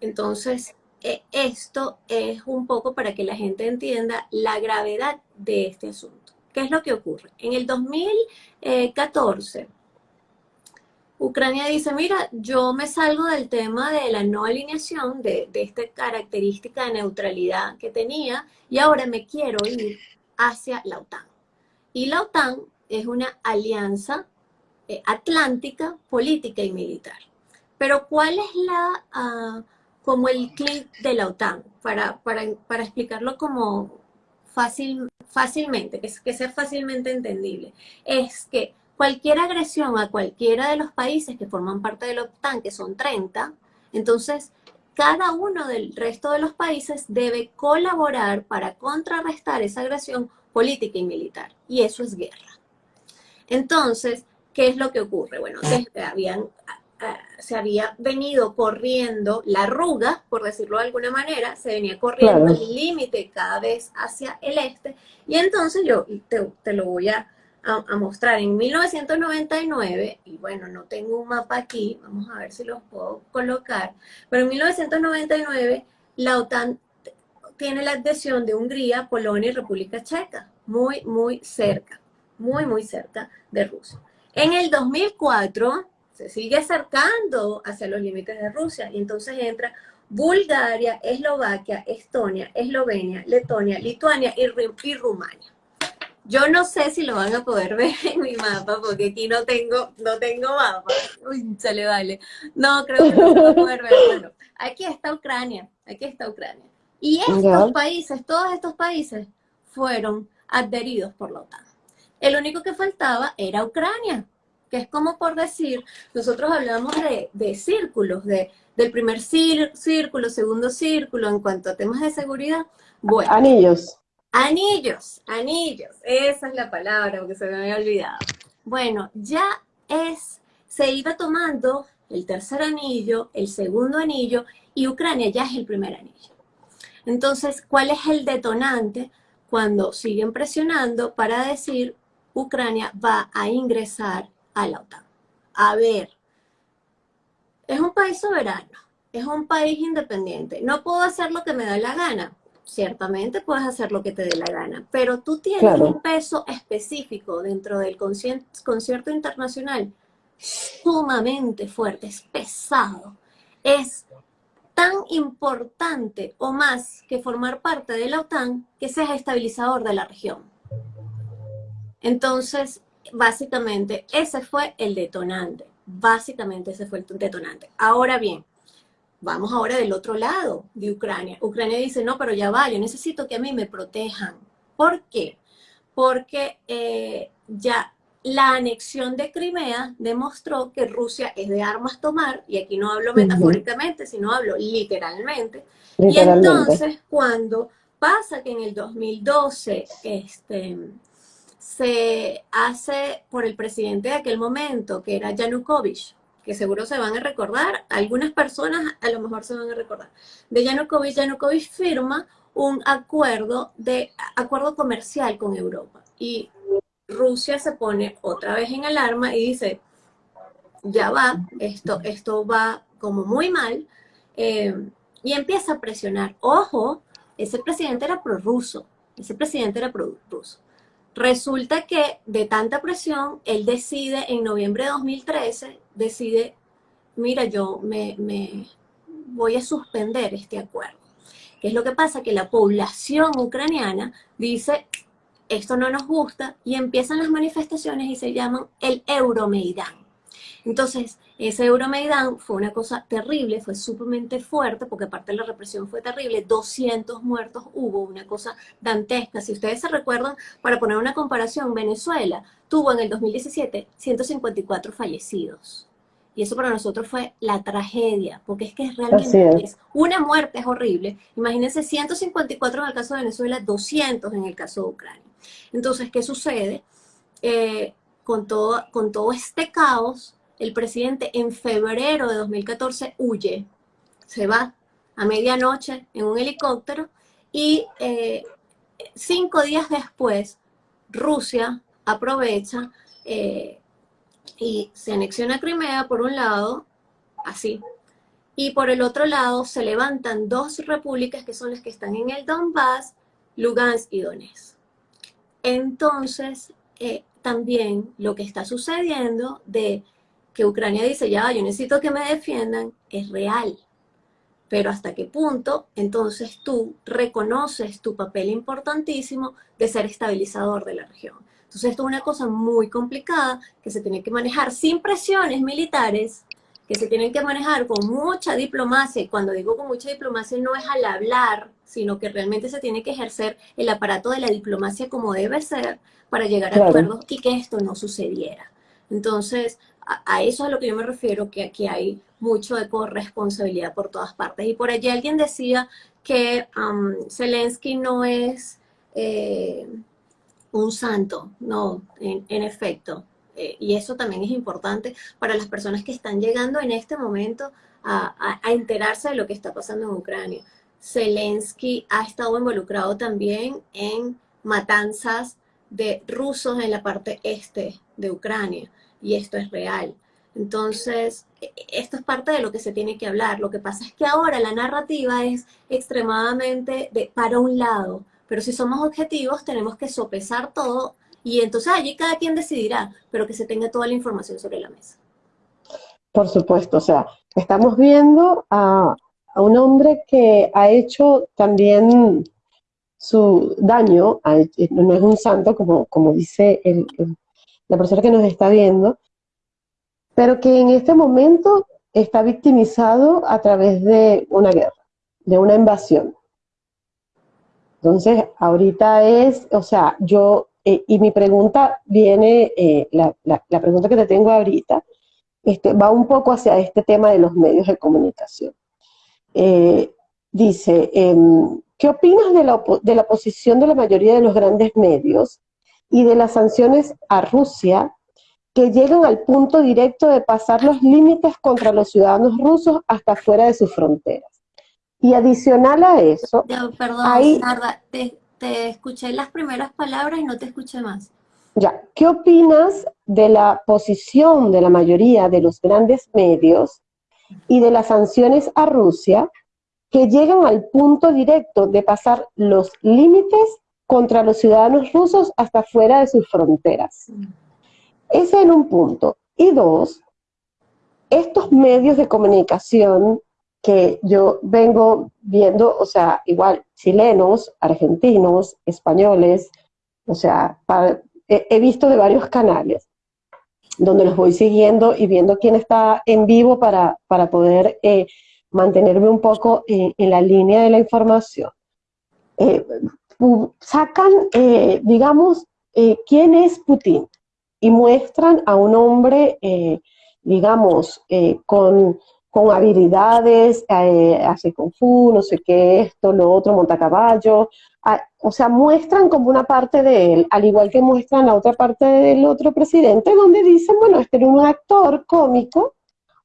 Entonces, e, esto es un poco para que la gente entienda la gravedad de este asunto. ¿Qué es lo que ocurre? En el 2014, Ucrania dice, mira, yo me salgo del tema de la no alineación, de, esta característica de neutralidad que tenía, y ahora me quiero ir hacia la OTAN. Y la OTAN es una alianza eh, atlántica, política y militar. Pero ¿cuál es la, ah, como el clic de la OTAN? Para, para, explicarlo como fácil, fácilmente, que, que sea fácilmente entendible. Es que cualquier agresión a cualquiera de los países que forman parte de la OTAN, que son 30, entonces cada uno del resto de los países debe colaborar para contrarrestar esa agresión política y militar. Y eso es guerra. Entonces, ¿qué es lo que ocurre? Bueno, habían, se había venido corriendo la arruga, por decirlo de alguna manera, se venía corriendo el límite cada vez hacia el este, y entonces yo te lo voy a a, mostrar en 1999, y bueno, no tengo un mapa aquí, vamos a ver si los puedo colocar, pero en 1999 la OTAN tiene la adhesión de Hungría, Polonia y República Checa, muy, muy cerca, muy, muy cerca de Rusia. En el 2004 se sigue acercando hacia los límites de Rusia y entonces entra Bulgaria, Eslovaquia, Estonia, Eslovenia, Letonia, Lituania y, y Rumania. Yo no sé si lo van a poder ver en mi mapa, porque aquí no tengo, no tengo mapa. Uy, se le vale. No, creo que no lo van a poder ver. Bueno, aquí está Ucrania, aquí está Ucrania. Y estos países, todos estos países, fueron adheridos por la OTAN. El único que faltaba era Ucrania, que es como por decir, nosotros hablamos de, de círculos, de, del primer círculo, segundo círculo, en cuanto a temas de seguridad. Bueno, Anillos. Anillos, anillos, esa es la palabra porque se me había olvidado. Bueno, ya es, se iba tomando el tercer anillo, el segundo anillo, y Ucrania ya es el primer anillo. Entonces, ¿cuál es el detonante cuando siguen presionando para decir Ucrania va a ingresar a la OTAN? A ver, es un país soberano, es un país independiente, no puedo hacer lo que me da la gana, ciertamente puedes hacer lo que te dé la gana, pero tú tienes un peso específico dentro del concierto internacional sumamente fuerte, es pesado, es tan importante o más que formar parte de la OTAN que seas estabilizador de la región. Entonces, básicamente, ese fue el detonante. Básicamente ese fue el detonante. Ahora bien, Vamos ahora del otro lado de Ucrania. Ucrania dice, no, pero ya va, yo necesito que a mí me protejan. ¿Por qué? Porque eh, ya la anexión de Crimea demostró que Rusia es de armas tomar, y aquí no hablo metafóricamente, sino hablo literalmente. Y entonces cuando pasa que en el 2012 este, se hace por el presidente de aquel momento, que era Yanukovych, que seguro se van a recordar, algunas personas a lo mejor se van a recordar, de Yanukovych. Yanukovych firma un acuerdo, de, acuerdo comercial con Europa y Rusia se pone otra vez en alarma y dice, ya va, esto, esto va como muy mal, eh, y empieza a presionar. Ojo, ese presidente era prorruso, ese presidente era prorruso. Resulta que de tanta presión, él decide en noviembre de 2013, decide, mira, yo me, voy a suspender este acuerdo. ¿Qué es lo que pasa? Que la población ucraniana dice, esto no nos gusta, y empiezan las manifestaciones y se llaman el Euromaidan. Entonces, ese Euromaidan fue una cosa terrible, fue sumamente fuerte, porque aparte de la represión fue terrible, 200 muertos hubo, una cosa dantesca. Si ustedes se recuerdan, para poner una comparación, Venezuela tuvo en el 2017 154 fallecidos. Y eso para nosotros fue la tragedia, porque es que realmente es. una muerte es horrible. Imagínense 154 en el caso de Venezuela, 200 en el caso de Ucrania. Entonces, ¿qué sucede? Eh, con, todo, con todo este caos, el presidente en febrero de 2014 huye, se va a medianoche en un helicóptero y eh, cinco días después Rusia aprovecha eh, y se anexiona Crimea por un lado, así, y por el otro lado se levantan dos repúblicas que son las que están en el Donbass, Lugansk y Donetsk. Entonces, eh, también lo que está sucediendo de que Ucrania dice, ya, yo necesito que me defiendan, es real. Pero hasta qué punto, entonces tú reconoces tu papel importantísimo de ser estabilizador de la región. Entonces esto es una cosa muy complicada que se tiene que manejar sin presiones militares, que se tienen que manejar con mucha diplomacia, y cuando digo con mucha diplomacia no es al hablar, sino que realmente se tiene que ejercer el aparato de la diplomacia como debe ser para llegar a acuerdos y que esto no sucediera. Entonces, a, eso es a lo que yo me refiero, que aquí hay mucho de corresponsabilidad por todas partes. Y por allí alguien decía que um, Zelensky no es... Eh, un santo, no, en, efecto. Eh, y eso también es importante para las personas que están llegando en este momento a, enterarse de lo que está pasando en Ucrania. Zelensky ha estado involucrado también en matanzas de rusos en la parte este de Ucrania, y esto es real. Entonces, e, esto es parte de lo que se tiene que hablar. Lo que pasa es que ahora la narrativa es extremadamente de para un lado, pero si somos objetivos, tenemos que sopesar todo y entonces allí cada quien decidirá, pero que se tenga toda la información sobre la mesa. Por supuesto, o sea, estamos viendo a, un hombre que ha hecho también su daño, no es un santo, como, como dice la persona que nos está viendo, pero que en este momento está victimizado a través de una guerra, de una invasión. Entonces, ahorita es, o sea, yo, eh, y mi pregunta viene, eh, la, pregunta que te tengo ahorita, este, va un poco hacia este tema de los medios de comunicación. Eh, dice, em, ¿qué opinas de la, de la posición de la mayoría de los grandes medios y de las sanciones a Rusia que llegan al punto directo de pasar los límites contra los ciudadanos rusos hasta fuera de sus fronteras? Y adicional a eso... perdón, te, te escuché las primeras palabras y no te escuché más. Ya, ¿qué opinas de la posición de la mayoría de los grandes medios y de las sanciones a Rusia que llegan al punto directo de pasar los límites contra los ciudadanos rusos hasta fuera de sus fronteras? Ese en un punto. Y dos, estos medios de comunicación que yo vengo viendo, o sea, igual chilenos, argentinos, españoles, o sea, he, visto de varios canales donde los voy siguiendo y viendo quién está en vivo para, para poder eh, mantenerme un poco en, la línea de la información. Eh, sacan, eh, digamos, quién es Putin y muestran a un hombre, digamos, con con habilidades, eh, hace kung fu, no sé qué, esto, lo otro, monta caballo, ah, o sea, muestran como una parte de él, al igual que muestran la otra parte del otro presidente, donde dicen, bueno, este era un actor cómico,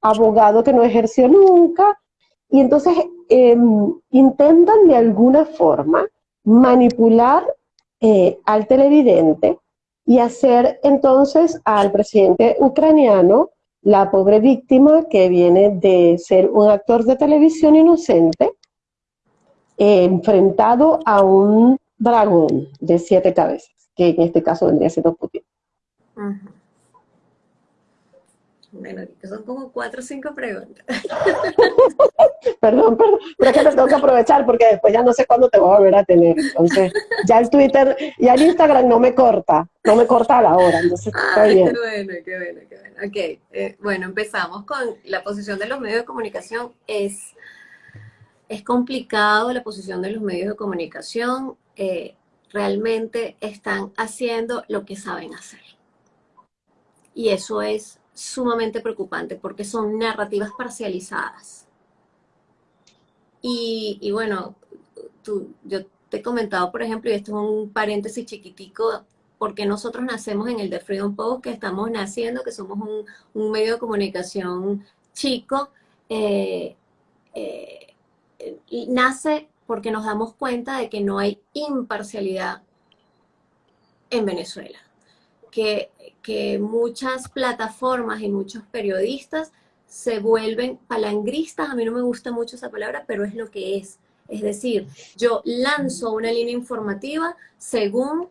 abogado que no ejerció nunca, y entonces em, intentan de alguna forma manipular eh, al televidente y hacer entonces al presidente ucraniano la pobre víctima que viene de ser un actor de televisión inocente enfrentado a un dragón de siete cabezas, que en este caso vendría siendo Putin. Bueno, son como cuatro o cinco preguntas. perdón, perdón, pero es que te tengo que aprovechar porque después ya no sé cuándo te voy a volver a tener. Entonces, ya el Twitter, ya el Instagram no me corta, no me corta a la hora. Entonces, Ay, qué bueno, qué bueno, qué bueno. Ok, eh, bueno, empezamos con la posición de los medios de comunicación. Es, es complicado la posición de los medios de comunicación. Eh, realmente están haciendo lo que saben hacer. Y eso es sumamente preocupante porque son narrativas parcializadas. Y, bueno, tú, yo te he comentado, por ejemplo, y esto es un paréntesis chiquitico, porque nosotros nacemos en el de Freedom Post, que estamos naciendo, que somos un, medio de comunicación chico, eh, eh, nace porque nos damos cuenta de que no hay imparcialidad en Venezuela. Que, muchas plataformas y muchos periodistas se vuelven palangristas, a mí no me gusta mucho esa palabra, pero es lo que es. Es decir, yo lanzo una línea informativa según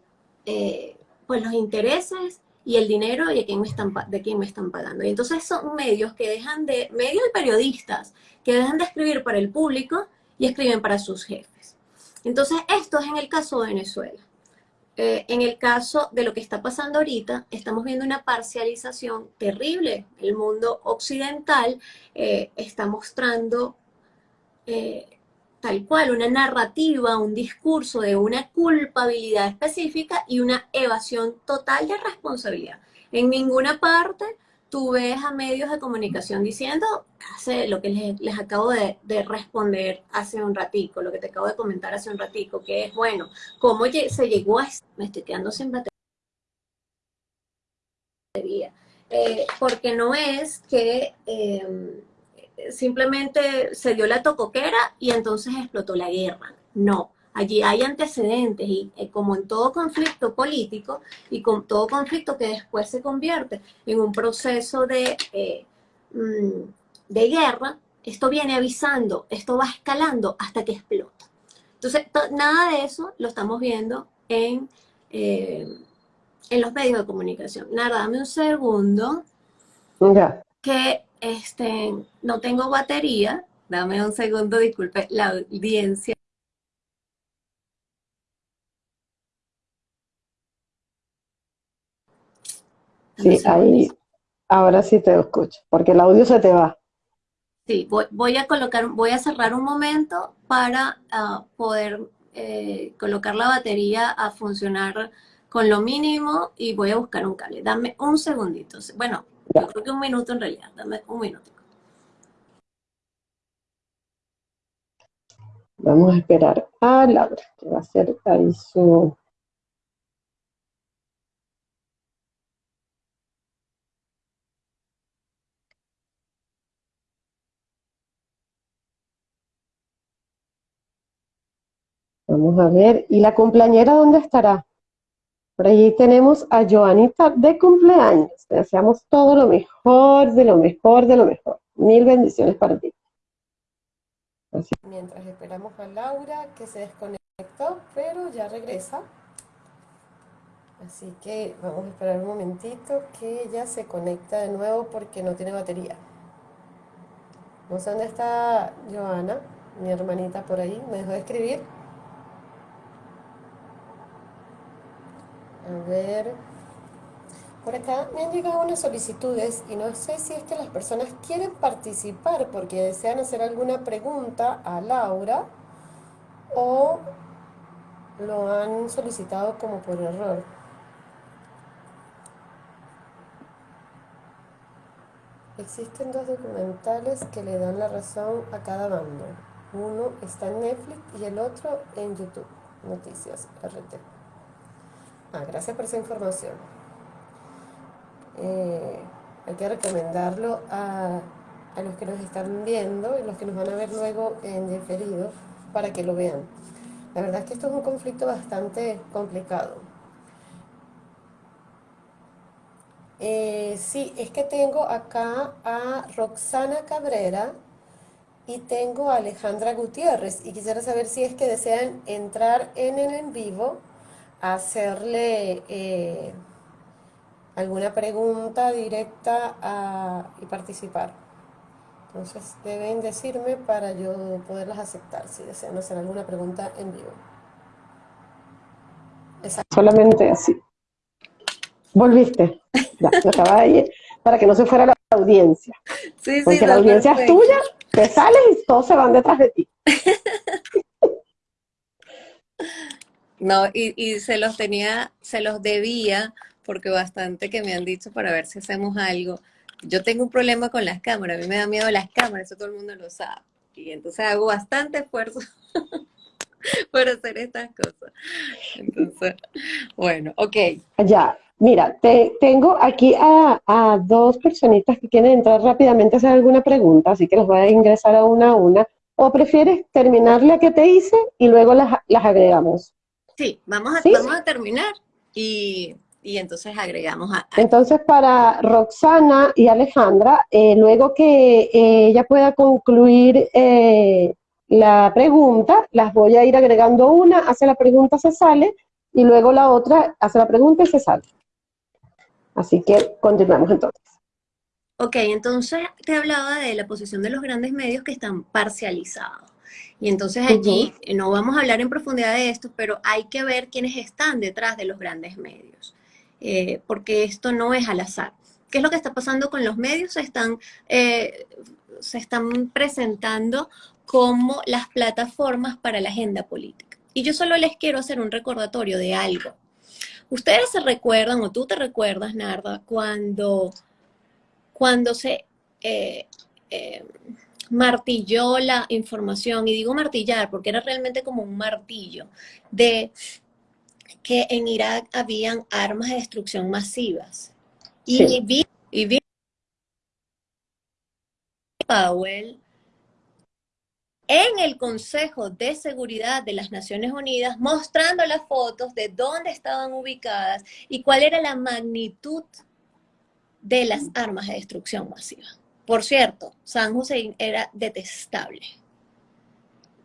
eh, pues los intereses y el dinero de quién, me están, de quién me están pagando. Y entonces son medios que dejan de, medios y periodistas, que dejan de escribir para el público y escriben para sus jefes. Entonces, esto es en el caso de Venezuela. Eh, en el caso de lo que está pasando ahorita, estamos viendo una parcialización terrible. El mundo occidental eh, está mostrando eh, tal cual una narrativa, un discurso de una culpabilidad específica y una evasión total de responsabilidad. En ninguna parte tú ves a medios de comunicación diciendo, hace lo que les, acabo de, responder hace un ratico, lo que te acabo de comentar hace un ratico, que es, bueno, ¿cómo se llegó a esto? Me estoy quedando sin batería. Eh, porque no es que em, simplemente se dio la tocoquera y entonces explotó la guerra. No, Allí hay antecedentes y eh, como en todo conflicto político y con todo conflicto que después se convierte en un proceso de, eh, mm, de guerra, esto viene avisando, esto va escalando hasta que explota. Entonces, nada de eso lo estamos viendo en, eh, en los medios de comunicación. Nada, dame un segundo. Que este, no tengo batería. Dame un segundo, disculpe la audiencia. Sí, ahí, ahora sí te escucho, porque el audio se te va. Sí, voy, a colocar, voy a cerrar un momento para ah, poder eh, colocar la batería a funcionar con lo mínimo y voy a buscar un cable. Dame un segundito. Bueno, yo creo que un minuto en realidad. Dame un minuto. Vamos a esperar a Laura, que va a hacer ahí su Vamos a ver. ¿Y la cumpleañera dónde estará? Por allí tenemos a Joanita de cumpleaños. Te deseamos todo lo mejor, de lo mejor, de lo mejor. Mil bendiciones para ti. Mientras esperamos a Laura, que se desconectó, pero ya regresa. Así que vamos a esperar un momentito que ella se conecta de nuevo porque no tiene batería. No sé dónde está Joana, mi hermanita por ahí. ¿Me dejó de escribir? A ver. Por acá me han llegado unas solicitudes y no sé si es que las personas quieren participar porque desean hacer alguna pregunta a Laura o lo han solicitado como por error. Existen dos documentales que le dan la razón a cada bando. Uno está en Netflix y el otro en YouTube. Noticias RT. Ah, gracias por esa información. Eh, hay que recomendarlo a, los que nos están viendo y los que nos van a ver luego en diferido para que lo vean. La verdad es que esto es un conflicto bastante complicado. Eh, sí, es que tengo acá a Roxana Cabrera y tengo a Alejandra Gutiérrez y quisiera saber si es que desean entrar en el en vivo hacerle, eh, alguna pregunta directa y participar. Entonces deben decirme para yo poderlas aceptar si desean hacer alguna pregunta en vivo. Solamente así. Volviste. Ya, de para que no se fuera la audiencia. Sí, Porque la audiencia es tuya, te sales y todos se van detrás de ti. No, y, y se los tenía, se los debía, porque bastante que me han dicho para ver si hacemos algo. Yo tengo un problema con las cámaras, a mí me da miedo las cámaras, eso todo el mundo lo sabe. Y entonces hago bastante esfuerzo por hacer estas cosas. Entonces, bueno, ok. Ya, mira, te, tengo aquí a, a, dos personitas que quieren entrar rápidamente a hacer alguna pregunta, así que los voy a ingresar a una a una. ¿O prefieres terminar la que te hice y luego las, las agregamos? Sí, vamos a, vamos a terminar y, y, entonces agregamos a, Entonces para Roxana y Alejandra, eh, luego que eh, ella pueda concluir eh, la pregunta, las voy a ir agregando una, hace la pregunta, se sale, y luego la otra hace la pregunta y se sale. Así que continuamos entonces. Ok, entonces te hablaba de la posición de los grandes medios que están parcializados. Y entonces allí, no vamos a hablar en profundidad de esto, pero hay que ver quiénes están detrás de los grandes medios, eh, porque esto no es al azar. ¿Qué es lo que está pasando con los medios? Se están, eh, se están presentando como las plataformas para la agenda política. Y yo solo les quiero hacer un recordatorio de algo. Ustedes se recuerdan, o tú te recuerdas, Narda, cuando, cuando se eh, eh, martilló la información, y digo martillar porque era realmente como un martillo, de que en Irak habían armas de destrucción masivas. Y vi, y vi Powell en el Consejo de Seguridad de las Naciones Unidas mostrando las fotos de dónde estaban ubicadas y cuál era la magnitud de las armas de destrucción masiva. Por cierto, San Hussein era detestable,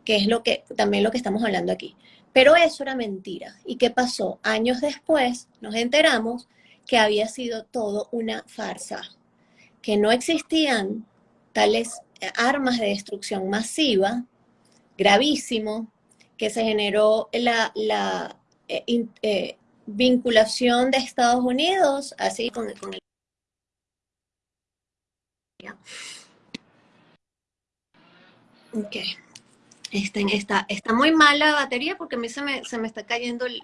que es lo que, también lo que estamos hablando aquí. Pero eso era mentira. ¿Y qué pasó? Años después nos enteramos que había sido todo una farsa, que no existían tales armas de destrucción masiva, gravísimo, que se generó la, la eh, eh, vinculación de Estados Unidos, así con, con el... Ok. Está, está, está, muy mala la batería porque a mí se me, se me está cayendo el,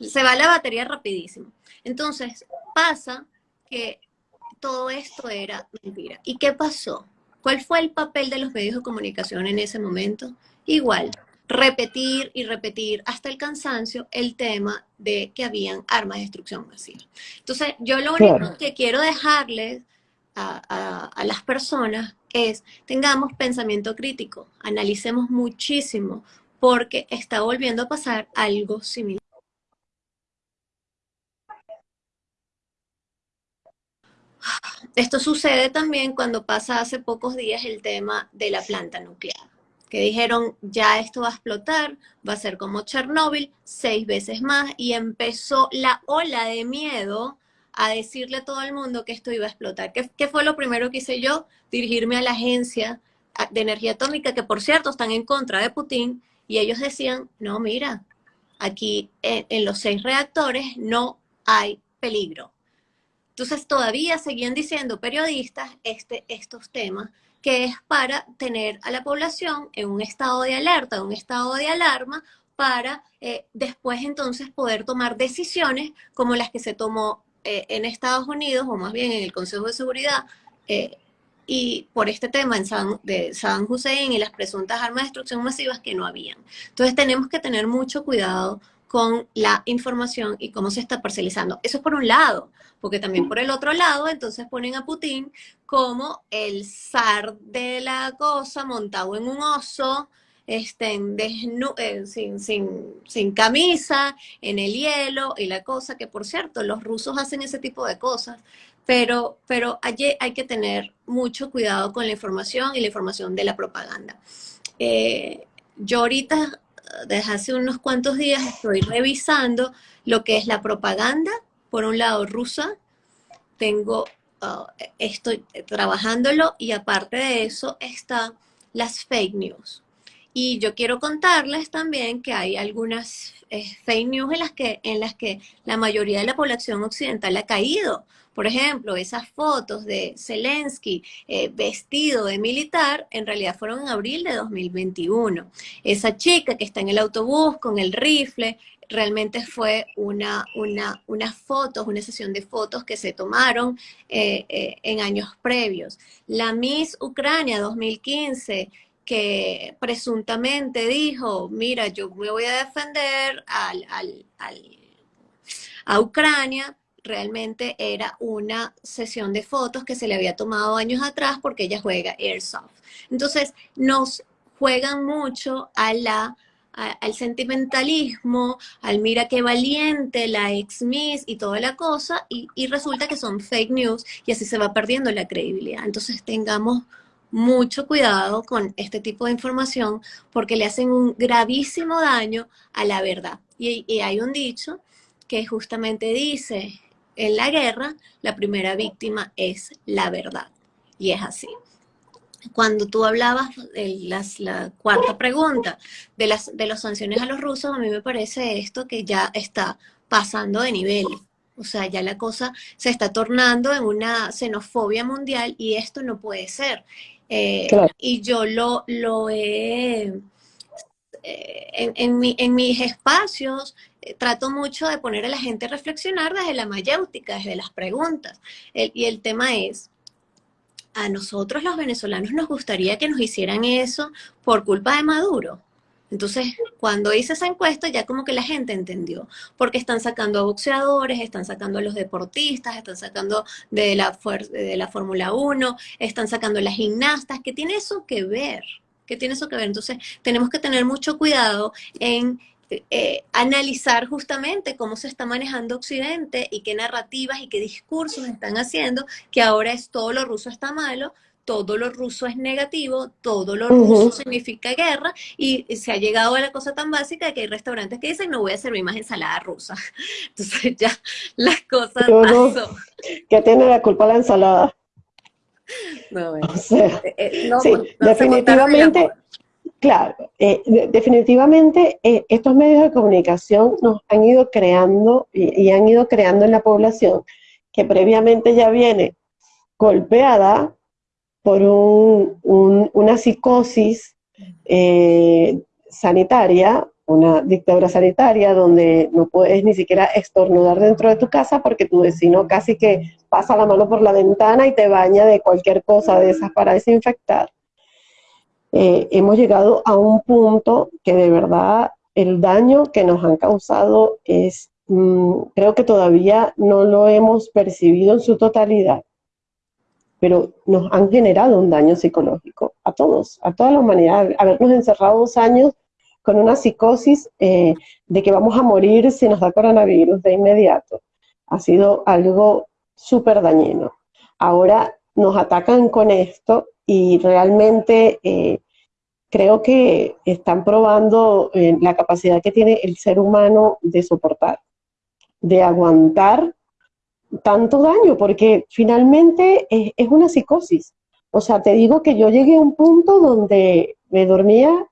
Se va la batería rapidísimo. Entonces, pasa que todo esto era mentira. ¿Y qué pasó? ¿Cuál fue el papel de los medios de comunicación en ese momento? Igual, repetir y repetir hasta el cansancio el tema de que habían armas de destrucción masiva. Entonces, yo lo único que quiero dejarles a, las personas es, tengamos pensamiento crítico, analicemos muchísimo, porque está volviendo a pasar algo similar. Esto sucede también cuando pasa hace pocos días el tema de la planta nuclear, que dijeron ya esto va a explotar, va a ser como Chernóbil, seis veces más, y empezó la ola de miedo a decirle a todo el mundo que esto iba a explotar. ¿Qué, qué fue lo primero que hice yo? Dirigirme a la agencia de energía atómica, que por cierto están en contra de Putin, y ellos decían, no, mira, aquí en los seis reactores no hay peligro entonces todavía seguían diciendo periodistas este, estos temas, que es para tener a la población en un estado de alerta, un estado de alarma, para eh, después entonces poder tomar decisiones como las que se tomó eh, en Estados Unidos, o más bien en el Consejo de Seguridad, eh, y por este tema en San, de San Hussein y las presuntas armas de destrucción masivas que no habían. Entonces tenemos que tener mucho cuidado con la información y cómo se está parcializando. Eso es por un lado, porque también por el otro lado, entonces ponen a Putin como el zar de la cosa montado en un oso, este, eh, sin, sin, sin, camisa, en el hielo y la cosa, que por cierto, los rusos hacen ese tipo de cosas, pero, pero allí hay que tener mucho cuidado con la información y la información de la propaganda. Eh, yo ahorita desde hace unos cuantos días estoy revisando lo que es la propaganda, por un lado rusa, tengo, uh, estoy trabajándolo y aparte de eso están las fake news. Y yo quiero contarles también que hay algunas eh, fake news en las, que, en las que la mayoría de la población occidental ha caído. Por ejemplo, esas fotos de Zelensky eh, vestido de militar en realidad fueron en abril de 2021. Esa chica que está en el autobús con el rifle, realmente fue una, una, unas fotos, una sesión de fotos que se tomaron eh, en años previos. La Miss Ucrania 2015 que presuntamente dijo, mira, yo me voy a defender a Ucrania, realmente era una sesión de fotos que se le había tomado años atrás porque ella juega Airsoft. Entonces, nos juegan mucho a la, al sentimentalismo, al mira qué valiente, la ex Miss y toda la cosa, y resulta que son fake news y así se va perdiendo la credibilidad. Entonces, tengamos mucho cuidado con este tipo de información porque le hacen un gravísimo daño a la verdad. Y, hay un dicho que justamente dice, en la guerra la primera víctima es la verdad. Y es así. Cuando tú hablabas de las, la cuarta pregunta de las, de las sanciones a los rusos, a mí me parece esto que ya está pasando de nivel. O sea, ya la cosa se está tornando en una xenofobia mundial y esto no puede ser. Eh, y yo lo, lo he, eh, en, mis espacios, eh, trato mucho de poner a la gente a reflexionar desde la mayéutica, desde las preguntas. y el tema es, a nosotros los venezolanos nos gustaría que nos hicieran eso por culpa de Maduro. Entonces, cuando hice esa encuesta, ya como que la gente entendió, porque están sacando a boxeadores, están sacando a los deportistas, están sacando de la, de la Fórmula 1, están sacando a las gimnastas, ¿qué tiene eso que ver? ¿Qué tiene eso que ver? Entonces, tenemos que tener mucho cuidado en eh, analizar justamente cómo se está manejando Occidente y qué narrativas y qué discursos están haciendo, que ahora es todo lo ruso está malo, todo lo ruso es negativo, todo lo ruso significa guerra, y se ha llegado a la cosa tan básica que hay restaurantes que dicen, no voy a servir más ensalada rusa. Entonces ya las cosas pasó. ¿Qué tiene la culpa la ensalada? No, eh, eh, sí, pues, definitivamente, claro, eh, definitivamente estos medios de comunicación nos han ido creando y, y han ido creando en la población que previamente ya viene golpeada por una psicosis eh, sanitaria, una dictadura sanitaria donde no puedes ni siquiera estornudar dentro de tu casa porque tu vecino casi que pasa la mano por la ventana y te baña de cualquier cosa de esas para desinfectar. Eh, hemos llegado a un punto que de verdad el daño que nos han causado es, mm, creo que todavía no lo hemos percibido en su totalidad pero nos han generado un daño psicológico a todos, a toda la humanidad. Habernos encerrado dos años con una psicosis eh, de que vamos a morir si nos da coronavirus de inmediato, ha sido algo súper dañino. Ahora nos atacan con esto y realmente eh, creo que están probando eh, la capacidad que tiene el ser humano de soportar, de aguantar tanto daño, porque finalmente es, una psicosis. O sea, te digo que yo llegué a un punto donde me dormía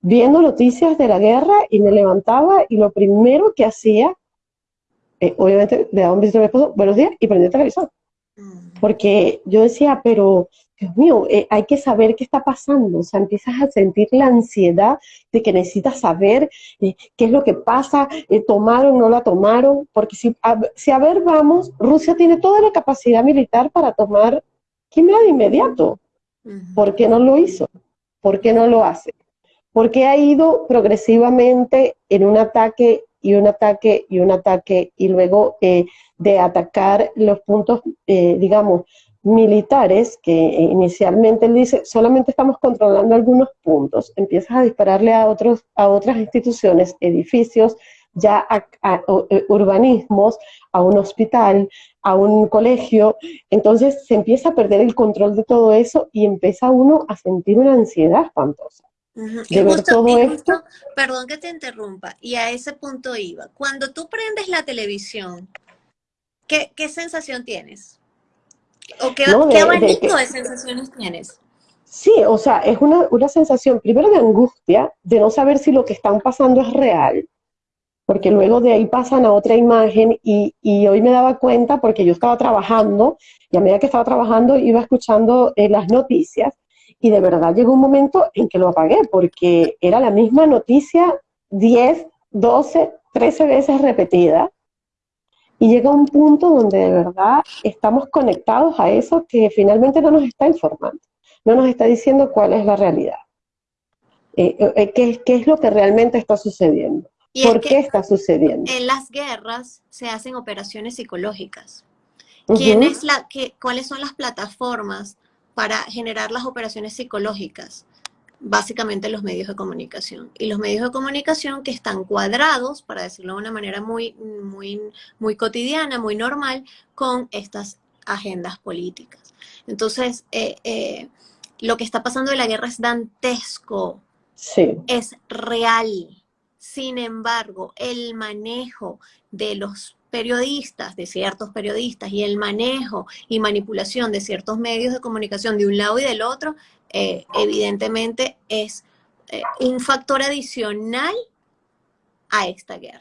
viendo noticias de la guerra y me levantaba y lo primero que hacía, eh, obviamente le daba un besito a mi esposo, buenos días, y prendí el televisor. Mm. Porque yo decía, pero Dios mío, eh, hay que saber qué está pasando, o sea, empiezas a sentir la ansiedad de que necesitas saber eh, qué es lo que pasa, eh, tomaron no la tomaron, porque si a, si a ver vamos, Rusia tiene toda la capacidad militar para tomar Crimea de inmediato. ¿Por qué no lo hizo? ¿Por qué no lo hace? Porque ha ido progresivamente en un ataque y un ataque y un ataque y luego de atacar los puntos, digamos, militares que inicialmente él dice, solamente estamos controlando algunos puntos, empiezas a dispararle a, otros, a otras instituciones, edificios, ya a, eh, urbanismos, a un hospital, a un colegio, entonces se empieza a perder el control de todo eso y empieza uno a sentir una ansiedad espantosa. De ver todo esto. Perdón que te interrumpa, y a ese punto iba. Cuando tú prendes la televisión ¿qué, sensación tienes? ¿O qué, abanico de, sensaciones tienes? Sí, o sea, es una, una sensación primero de angustia, de no saber si lo que están pasando es real, porque luego de ahí pasan a otra imagen y, hoy me daba cuenta porque yo estaba trabajando y a medida que estaba trabajando iba escuchando eh, las noticias y de verdad llegó un momento en que lo apagué porque era la misma noticia 10, 12, 13 veces repetida y llega un punto donde de verdad estamos conectados a eso que finalmente no nos está informando, no nos está diciendo cuál es la realidad, eh, eh, qué, qué es lo que realmente está sucediendo. ¿Por qué está sucediendo? En las guerras se hacen operaciones psicológicas. ¿Quién es la, qué, ¿Cuáles son las plataformas para generar las operaciones psicológicas? Básicamente los medios de comunicación. Y los medios de comunicación que están cuadrados, para decirlo de una manera muy, muy, muy cotidiana, muy normal, con estas agendas políticas. Entonces, eh, eh, lo que está pasando en la guerra es dantesco. Sí. Es real sin embargo, el manejo de los periodistas, de ciertos periodistas, y el manejo y manipulación de ciertos medios de comunicación de un lado y del otro, eh, evidentemente es eh, un factor adicional a esta guerra.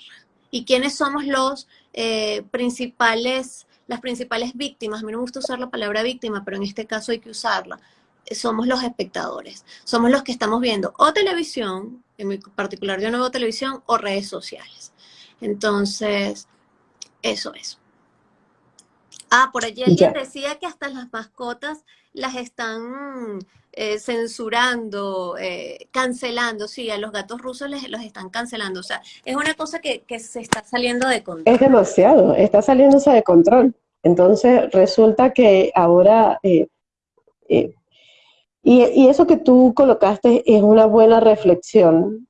¿Y quiénes somos los eh, principales, las principales víctimas? A mí no me gusta usar la palabra víctima, pero en este caso hay que usarla. Somos los espectadores, somos los que estamos viendo o televisión, en particular yo no veo televisión o redes sociales. Entonces, eso es. Ah, por allí alguien decía que hasta las mascotas las están eh, censurando, eh, cancelando, sí, a los gatos rusos les, los están cancelando. O sea, es una cosa que, se está saliendo de control. Es demasiado, está saliéndose de control. Entonces resulta que ahora eh, y, eso que tú colocaste es una buena reflexión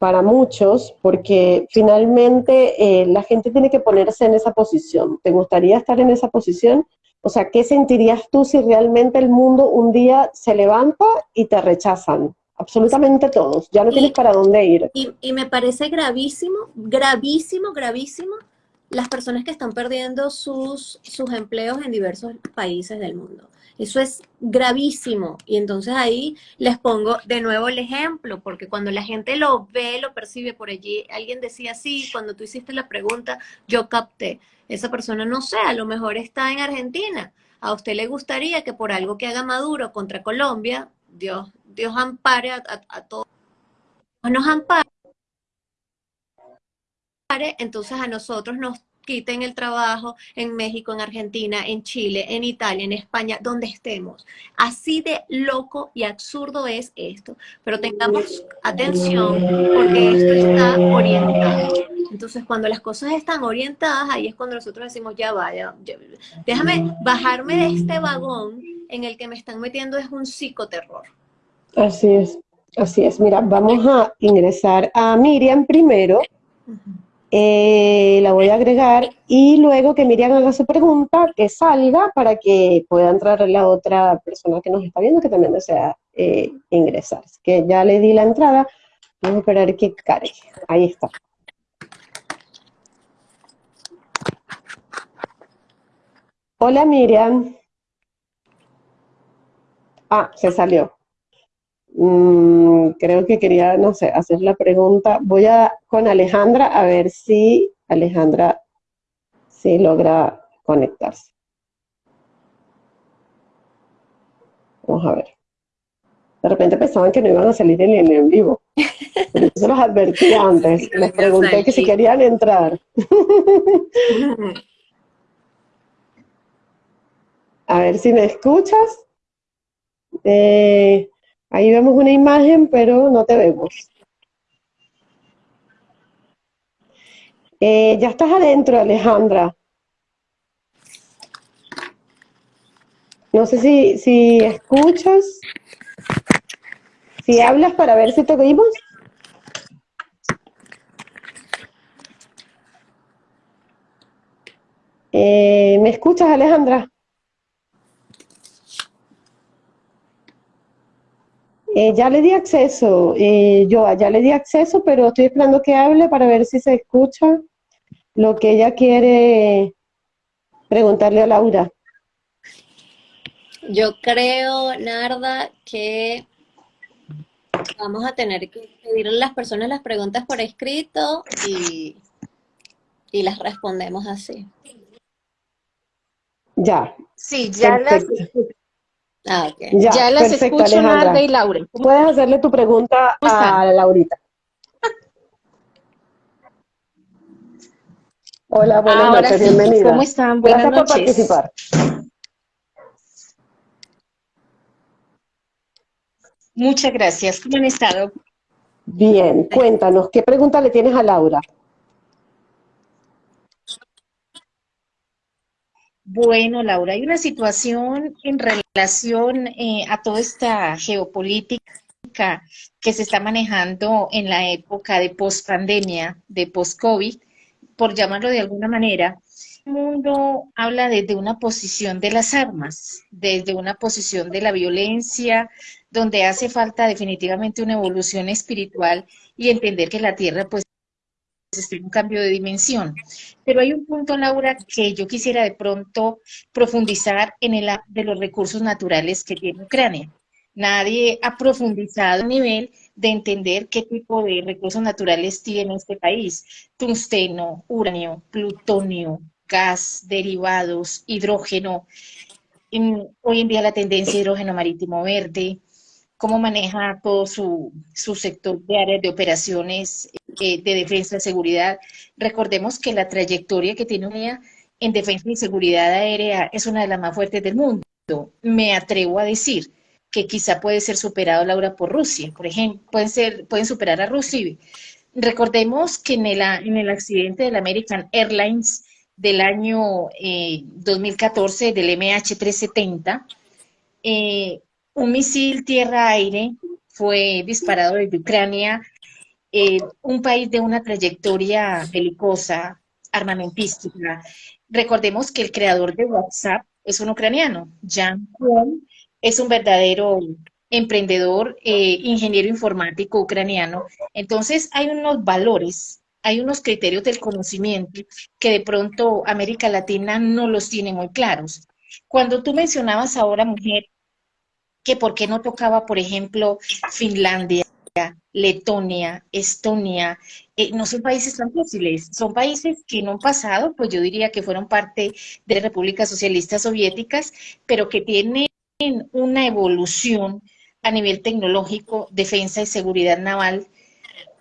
para muchos, porque finalmente eh, la gente tiene que ponerse en esa posición. ¿Te gustaría estar en esa posición? O sea, ¿qué sentirías tú si realmente el mundo un día se levanta y te rechazan? Absolutamente todos, ya no tienes para dónde ir. Y, y me parece gravísimo, gravísimo, gravísimo las personas que están perdiendo sus, sus empleos en diversos países del mundo. Eso es gravísimo. Y entonces ahí les pongo de nuevo el ejemplo, porque cuando la gente lo ve, lo percibe por allí, alguien decía, sí, cuando tú hiciste la pregunta, yo capté. Esa persona no sé, a lo mejor está en Argentina. A usted le gustaría que por algo que haga Maduro contra Colombia, Dios, Dios ampare a, a todos. Nos ampare, entonces a nosotros nos quiten el trabajo en México, en Argentina, en Chile, en Italia, en España, donde estemos. Así de loco y absurdo es esto. Pero tengamos atención porque esto está orientado. Entonces, cuando las cosas están orientadas, ahí es cuando nosotros decimos, ya vaya, déjame bajarme de este vagón en el que me están metiendo es un psicoterror. Así es, así es. Mira, vamos a ingresar a Miriam primero. Eh, la voy a agregar y luego que Miriam haga su pregunta, que salga para que pueda entrar la otra persona que nos está viendo que también desea eh, ingresar. que ya le di la entrada, vamos a esperar que cargue. Ahí está. Hola Miriam. Ah, se salió. Mm, creo que quería, no sé, hacer la pregunta. Voy a con Alejandra a ver si Alejandra si logra conectarse. Vamos a ver. De repente pensaban que no iban a salir en el en vivo. Pero eso los advertí antes. Les pregunté que si querían entrar. a ver si me escuchas. Eh, Ahí vemos una imagen, pero no te vemos. Eh, ya estás adentro, Alejandra. No sé si, si escuchas, si hablas para ver si te oímos. Eh, ¿Me escuchas, Alejandra? Eh, ya le di acceso, eh, yo ya le di acceso, pero estoy esperando que hable para ver si se escucha lo que ella quiere preguntarle a Laura? Yo creo, Narda, que vamos a tener que pedirle a las personas las preguntas por escrito y, y las respondemos así. Ya. Sí, ya las, Ah. Ya, ya las perfecto, escucho, Alejandra. Narda y Laura. Puedes hacerle tu pregunta a Laurita. Hola, buenas Ahora noches, sí, bienvenida. ¿cómo están? Buenas Gracias por participar. Muchas gracias. ¿Cómo han estado? Bien, cuéntanos, ¿qué pregunta le tienes a Laura? Bueno, Laura, hay una situación en relación eh, a toda esta geopolítica que se está manejando en la época de post-pandemia, de post-COVID, por llamarlo de alguna manera. El mundo habla desde una posición de las armas, desde una posición de la violencia, donde hace falta definitivamente una evolución espiritual y entender que la Tierra pues en un cambio de dimensión. Pero hay un punto, Laura, que yo quisiera de pronto profundizar en el de los recursos naturales que tiene Ucrania. Nadie ha profundizado a nivel de entender qué tipo de recursos naturales tiene este país. Tungsteno, uranio, plutonio, gas, derivados, hidrógeno. En- hoy en día la tendencia hidrógeno marítimo verde, cómo maneja todo su, sector de áreas de operaciones eh, de defensa y seguridad. Recordemos que la trayectoria que tiene Unidad en defensa y seguridad aérea es una de las más fuertes del mundo. Me atrevo a decir que quizá puede ser superado, Laura, por Rusia. Por ejemplo, pueden, ser, pueden superar a Rusia. Recordemos que en el, en el accidente del American Airlines del año eh, 2014, del MH370, eh, un misil tierra-aire fue disparado desde Ucrania, un país de una trayectoria belicosa, armamentística. Recordemos que el creador de WhatsApp es un ucraniano, Jan Kuhn, es un verdadero emprendedor, eh, ingeniero informático ucraniano. Entonces hay unos valores, hay unos criterios del conocimiento que de pronto América Latina no los tiene muy claros. Cuando tú mencionabas ahora, mujer, que por qué no tocaba, por ejemplo, Finlandia, Letonia, Estonia, eh, no son países tan fáciles, son países que en un pasado, pues yo diría que fueron parte de repúblicas socialistas soviéticas, pero que tienen una evolución a nivel tecnológico, defensa y seguridad naval,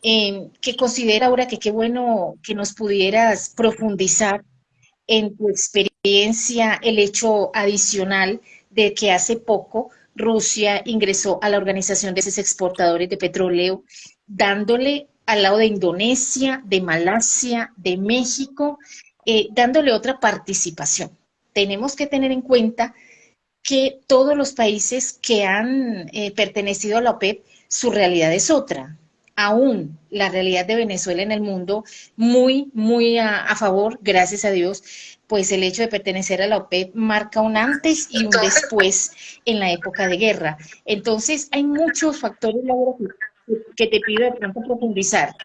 eh, que considera ahora que qué bueno que nos pudieras profundizar en tu experiencia el hecho adicional de que hace poco Rusia ingresó a la Organización de Exportadores de Petróleo, dándole al lado de Indonesia, de Malasia, de México, eh, dándole otra participación. Tenemos que tener en cuenta que todos los países que han eh, pertenecido a la OPEP, su realidad es otra. Aún la realidad de Venezuela en el mundo, muy, muy a favor, gracias a Dios, pues el hecho de pertenecer a la OPEP marca un antes y un después en la época de guerra. Entonces, hay muchos factores que, te pido de pronto profundizar.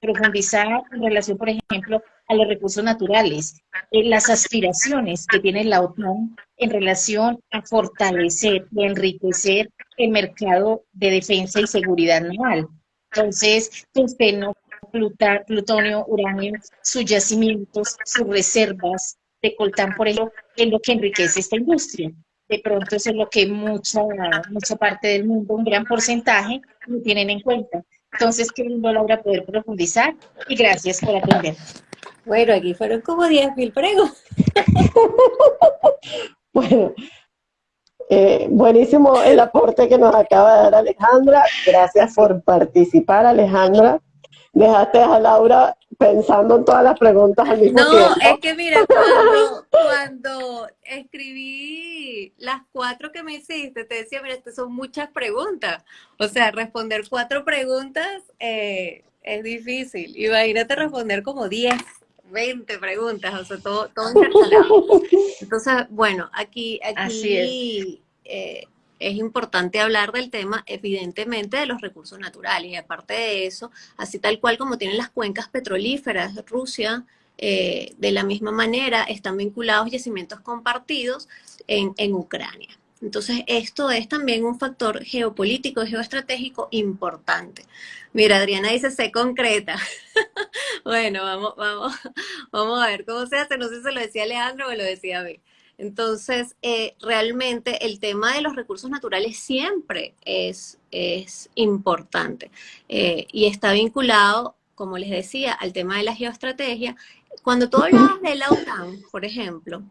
Profundizar en relación, por ejemplo, a los recursos naturales, eh, las aspiraciones que tiene la OTAN en relación a fortalecer y enriquecer el mercado de defensa y seguridad naval. Entonces, tungsteno, plutonio, uranio, sus yacimientos, sus reservas de coltán, por ejemplo, es lo que enriquece esta industria. De pronto eso es lo que mucha, mucha parte del mundo, un gran porcentaje, no tienen en cuenta. Entonces, qué lindo, Laura, poder profundizar y gracias por atender. Bueno, aquí fueron como 10.000 preguntas. Bueno, eh, buenísimo el aporte que nos acaba de dar Alejandra. Gracias por participar, Alejandra. Dejaste a Laura pensando en todas las preguntas al mismo No, tiempo. es que mira, cuando, cuando escribí las cuatro que me hiciste, te decía, mira, estas son muchas preguntas. O sea, responder cuatro preguntas eh, es difícil. Imagínate responder como 10, 20 preguntas, o sea, todo, todo intercalado. Entonces, bueno, aquí, Así aquí eh, es importante hablar del tema, evidentemente, de los recursos naturales. Y aparte de eso, así tal cual como tienen las cuencas petrolíferas, Rusia, eh, de la misma manera están vinculados yacimientos compartidos en, en Ucrania. Entonces, esto es también un factor geopolítico, geoestratégico importante. Mira, Adriana dice, sé concreta. bueno, vamos, vamos, vamos a ver cómo se hace. No sé si se lo decía Alejandro o lo decía a mí. Entonces, eh, realmente el tema de los recursos naturales siempre es, importante eh, y está vinculado, como les decía, al tema de la geoestrategia. Cuando tú hablabas de la OTAN, por ejemplo,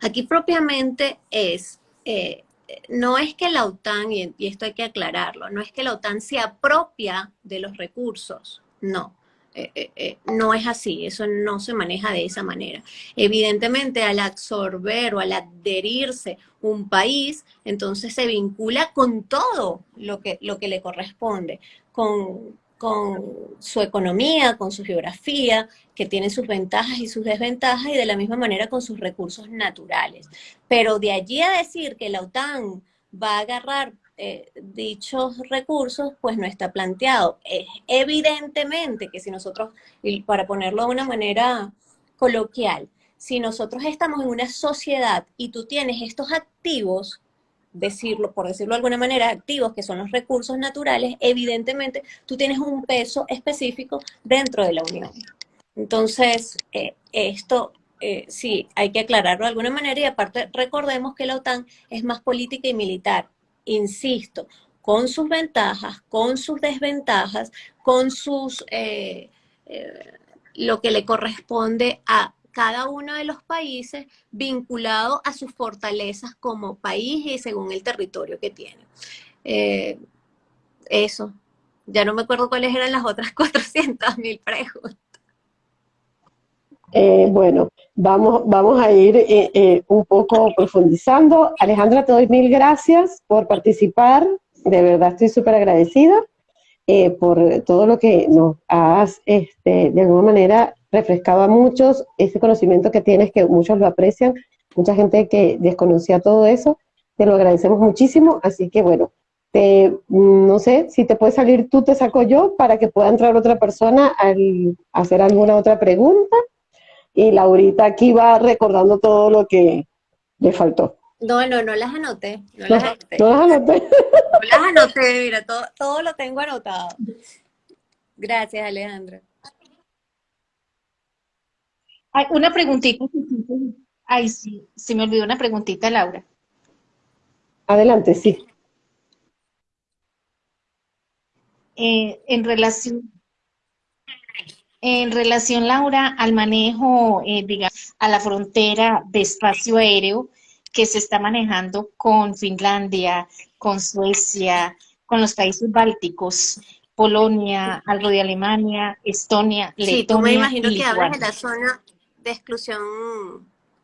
aquí propiamente es, eh, no es que la OTAN, y esto hay que aclararlo, no es que la OTAN se apropia de los recursos, no. Eh, eh, eh, no es así, eso no se maneja de esa manera. Evidentemente, al absorber o al adherirse un país, entonces se vincula con todo lo que, lo que le corresponde, con, con su economía, con su geografía, que tiene sus ventajas y sus desventajas, y de la misma manera con sus recursos naturales. Pero de allí a decir que la OTAN va a agarrar eh, dichos recursos, pues no está planteado. evidentemente que si nosotros, para ponerlo de una manera coloquial, si nosotros estamos en una sociedad y tú tienes estos activos, decirlo, por decirlo de alguna manera, activos que son los recursos naturales, evidentemente tú tienes un peso específico dentro de la Unión. Entonces, eh, esto eh, sí, hay que aclararlo de alguna manera y aparte recordemos que la OTAN es más política y militar insisto, con sus ventajas, con sus desventajas, con sus, eh, eh, lo que le corresponde a cada uno de los países vinculado a sus fortalezas como país y según el territorio que tiene. Eh, eso. Ya no me acuerdo cuáles eran las otras 400 mil preguntas. Bueno, Vamos, vamos a ir eh, eh, un poco profundizando. Alejandra, te doy mil gracias por participar. De verdad estoy súper agradecida eh, por todo lo que nos has, este, de alguna manera, refrescado a muchos, ese conocimiento que tienes, que muchos lo aprecian, mucha gente que desconocía todo eso. Te lo agradecemos muchísimo. Así que, bueno, te, no sé, si te puede salir tú, te saco yo para que pueda entrar otra persona al hacer alguna otra pregunta y Laurita aquí va recordando todo lo que le faltó. No, no, no las anoté. No, las anoté. No las anoté. No las anoté, mira, todo, todo lo tengo anotado. Gracias, Alejandra. Hay una preguntita. Ay, sí, se me olvidó una preguntita, Laura. Adelante, sí. Eh, en relación en relación, Laura, al manejo, eh, digamos, a la frontera de espacio aéreo que se está manejando con Finlandia, con Suecia, con los países bálticos, Polonia, algo de Alemania, Estonia, Letonia Sí, tú me imagino que hablas de la zona de exclusión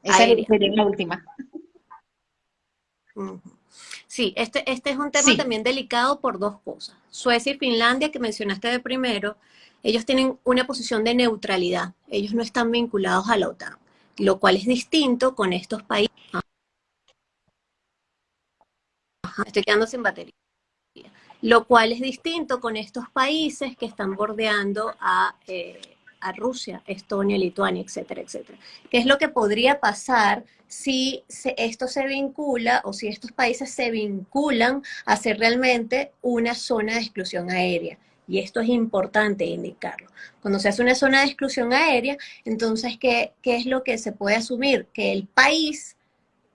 Esa aérea. sería la última. Sí, este, este es un tema también delicado por dos cosas. Suecia y Finlandia, que mencionaste de primero, ellos tienen una posición de neutralidad, ellos no están vinculados a la OTAN, lo cual es distinto con estos países. estoy quedando sin batería. Lo cual es distinto con estos países que están bordeando a, eh, a Rusia, Estonia, Lituania, etcétera, etcétera. ¿Qué es lo que podría pasar si esto se vincula o si estos países se vinculan a ser realmente una zona de exclusión aérea? y esto es importante indicarlo. Cuando se hace una zona de exclusión aérea, entonces, ¿qué, es lo que se puede asumir? Que el país,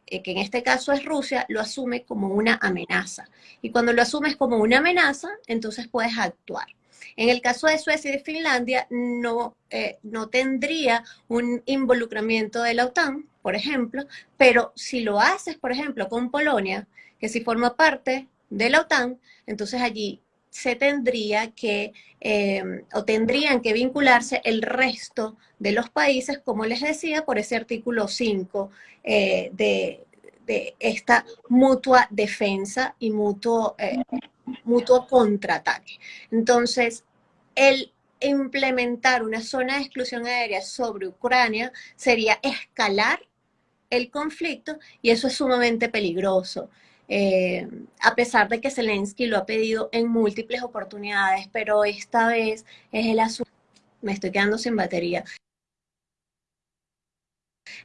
eh, que en este caso es Rusia, lo asume como una amenaza. Y cuando lo asumes como una amenaza, entonces puedes actuar. En el caso de Suecia y de Finlandia, no, eh, no tendría un involucramiento de la OTAN, por ejemplo, pero si lo haces, por ejemplo, con Polonia, que si forma parte de la OTAN, entonces allí se tendría que, em, o tendrían que vincularse el resto de los países, como les decía, por ese artículo 5 eh, de, esta mutua defensa y mutuo, eh, mutuo contraataque. Entonces, el implementar una zona de exclusión aérea sobre Ucrania sería escalar el conflicto y eso es sumamente peligroso. Eh, a pesar de que Zelensky lo ha pedido en múltiples oportunidades, pero esta vez es el asunto, me estoy quedando sin batería,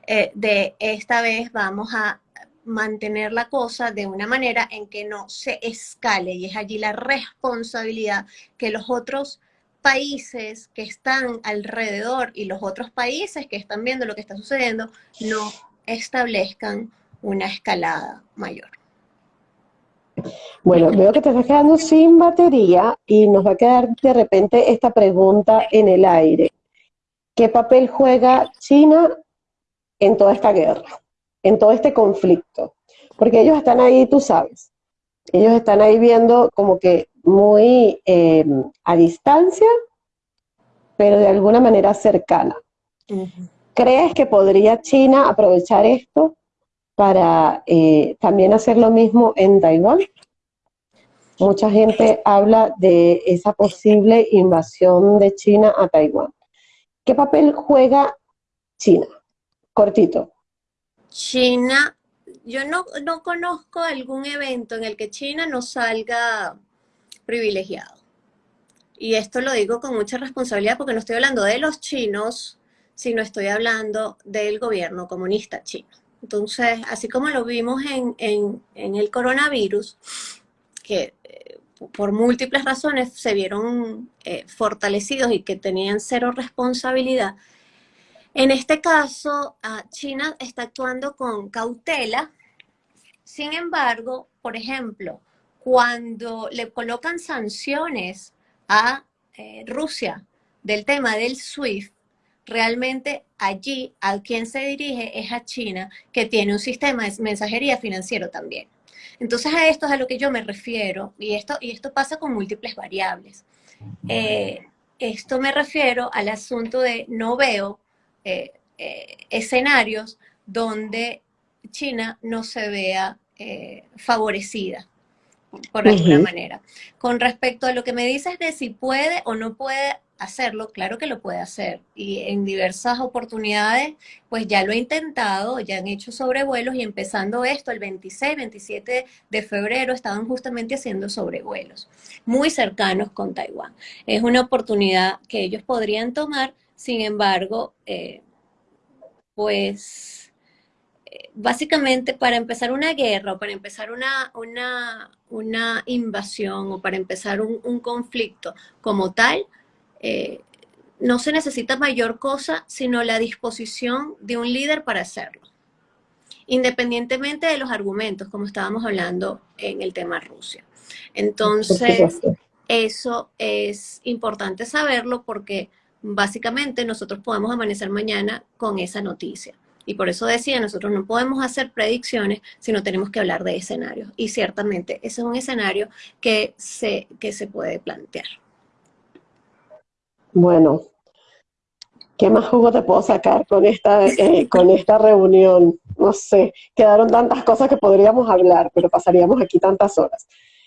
eh, de esta vez vamos a mantener la cosa de una manera en que no se escale y es allí la responsabilidad que los otros países que están alrededor y los otros países que están viendo lo que está sucediendo no establezcan una escalada mayor. Bueno, veo que te estás quedando sin batería y nos va a quedar de repente esta pregunta en el aire. ¿Qué papel juega China en toda esta guerra, en todo este conflicto? Porque ellos están ahí, tú sabes, ellos están ahí viendo como que muy em, a distancia, pero de alguna manera cercana. ¿Crees que podría China aprovechar esto para eh, también hacer lo mismo en Taiwán? Mucha gente habla de esa posible invasión de China a Taiwán. ¿Qué papel juega China? Cortito. China, yo no, no conozco algún evento en el que China no salga privilegiado. Y esto lo digo con mucha responsabilidad porque no estoy hablando de los chinos, sino estoy hablando del gobierno comunista chino. Entonces, así como lo vimos en, el coronavirus, que eh, por múltiples razones se vieron eh, fortalecidos y que tenían cero responsabilidad, en este caso, ah, China está actuando con cautela. Sin embargo, por ejemplo, cuando le colocan sanciones a eh, Rusia del tema del SWIFT, realmente allí a quien se dirige es a China, que tiene un sistema de mensajería financiero también. Entonces a esto es a lo que yo me refiero, y esto, y esto pasa con múltiples variables. Eh, esto me refiero al asunto de no veo eh, escenarios donde China no se vea favorecida por alguna manera. Con respecto a lo que me dices de si puede o no puede hacerlo, claro que lo puede hacer. Y en diversas oportunidades, pues ya lo he intentado, ya han hecho sobrevuelos y empezando esto, el 26, 27 de febrero, estaban justamente haciendo sobrevuelos, muy cercanos con Taiwán. Es una oportunidad que ellos podrían tomar, sin embargo, eh, pues básicamente para empezar una guerra o para empezar una, una, invasión o para empezar un, conflicto como tal, eh, no se necesita mayor cosa sino la disposición de un líder para hacerlo. Independientemente de los argumentos, como estábamos hablando en el tema Rusia. Entonces, eso es importante saberlo porque básicamente nosotros podemos amanecer mañana con esa noticia. Y por eso decía, nosotros no podemos hacer predicciones, sino tenemos que hablar de escenarios. Y ciertamente ese es un escenario que se, que se puede plantear. Bueno, ¿qué más jugo te puedo sacar con esta, eh, con esta reunión? No sé, quedaron tantas cosas que podríamos hablar, pero pasaríamos aquí tantas horas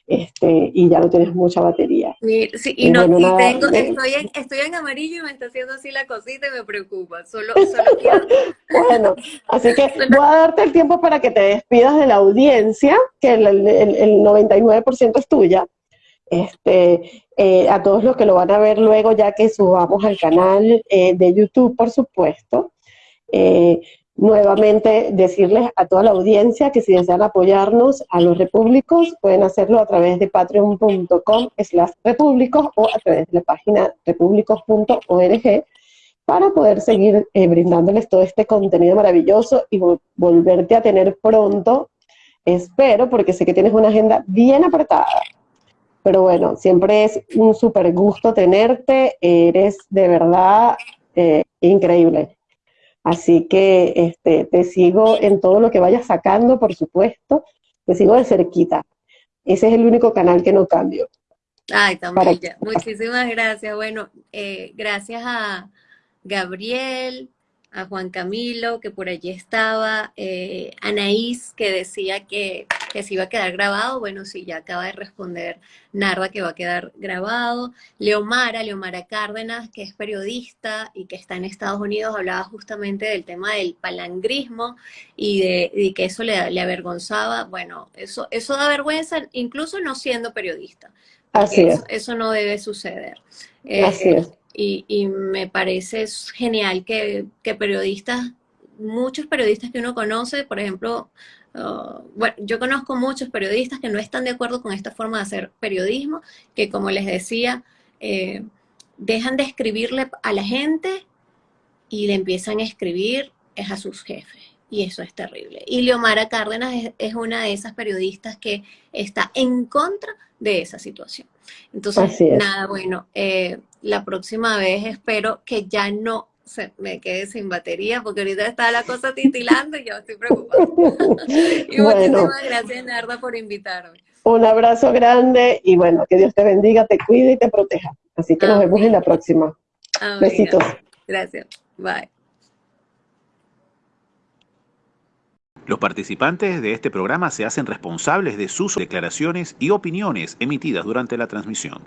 este, y ya no tienes mucha batería. Sí, y, no, tengo, estoy, en, estoy en amarillo y me está haciendo así la cosita y me preocupa. Solo, solo bueno, así que voy a darte el tiempo para que te despidas de la audiencia, que el, el, el 99% es tuya. Este, eh, a todos los que lo van a ver luego, ya que subamos al canal eh, de YouTube, por supuesto. Eh, Nuevamente decirles a toda la audiencia que si desean apoyarnos a los repúblicos pueden hacerlo a través de patreon.com slash repúblicos o a través de la página repúblicos.org para poder seguir eh, brindándoles todo este contenido maravilloso y volverte a tener pronto, espero, porque sé que tienes una agenda bien apretada. Pero bueno, siempre es un súper gusto tenerte, eres de verdad eh, increíble. Así que este, te sigo en todo lo que vayas sacando, por supuesto, te sigo de cerquita. Ese es el único canal que no cambio. Ay, también. Muchísimas gracias. Bueno, eh, gracias a Gabriel, a Juan Camilo, que por allí estaba, eh, Anaís, que decía que, que, se iba a quedar grabado, bueno, sí, ya acaba de responder Narva que va a quedar grabado, Leomara, Leomara Cárdenas, que es periodista y que está en Estados Unidos, hablaba justamente del tema del palangrismo y de, que eso le, le, avergonzaba, bueno, eso, eso da vergüenza, incluso no siendo periodista. Así es. Eso, no debe suceder. Así eh, es y, me parece genial que, periodistas muchos periodistas que uno conoce, por ejemplo, uh, bueno, yo conozco muchos periodistas que no están de acuerdo con esta forma de hacer periodismo, que como les decía, eh, dejan de escribirle a la gente y le empiezan a escribir es a sus jefes. Y eso es terrible. Y Leomara Cárdenas es, una de esas periodistas que está en contra de esa situación. Entonces, nada, bueno, eh, la próxima vez espero que ya no se me quede sin batería, porque ahorita está la cosa titilando y yo estoy preocupada. y muchísimas gracias, Narda, por invitarme. Un abrazo grande y bueno, que Dios te bendiga, te cuide y te proteja. Así que nos vemos en la próxima. Besitos. Gracias. Bye. Los participantes de este programa se hacen responsables de sus declaraciones y opiniones emitidas durante la transmisión.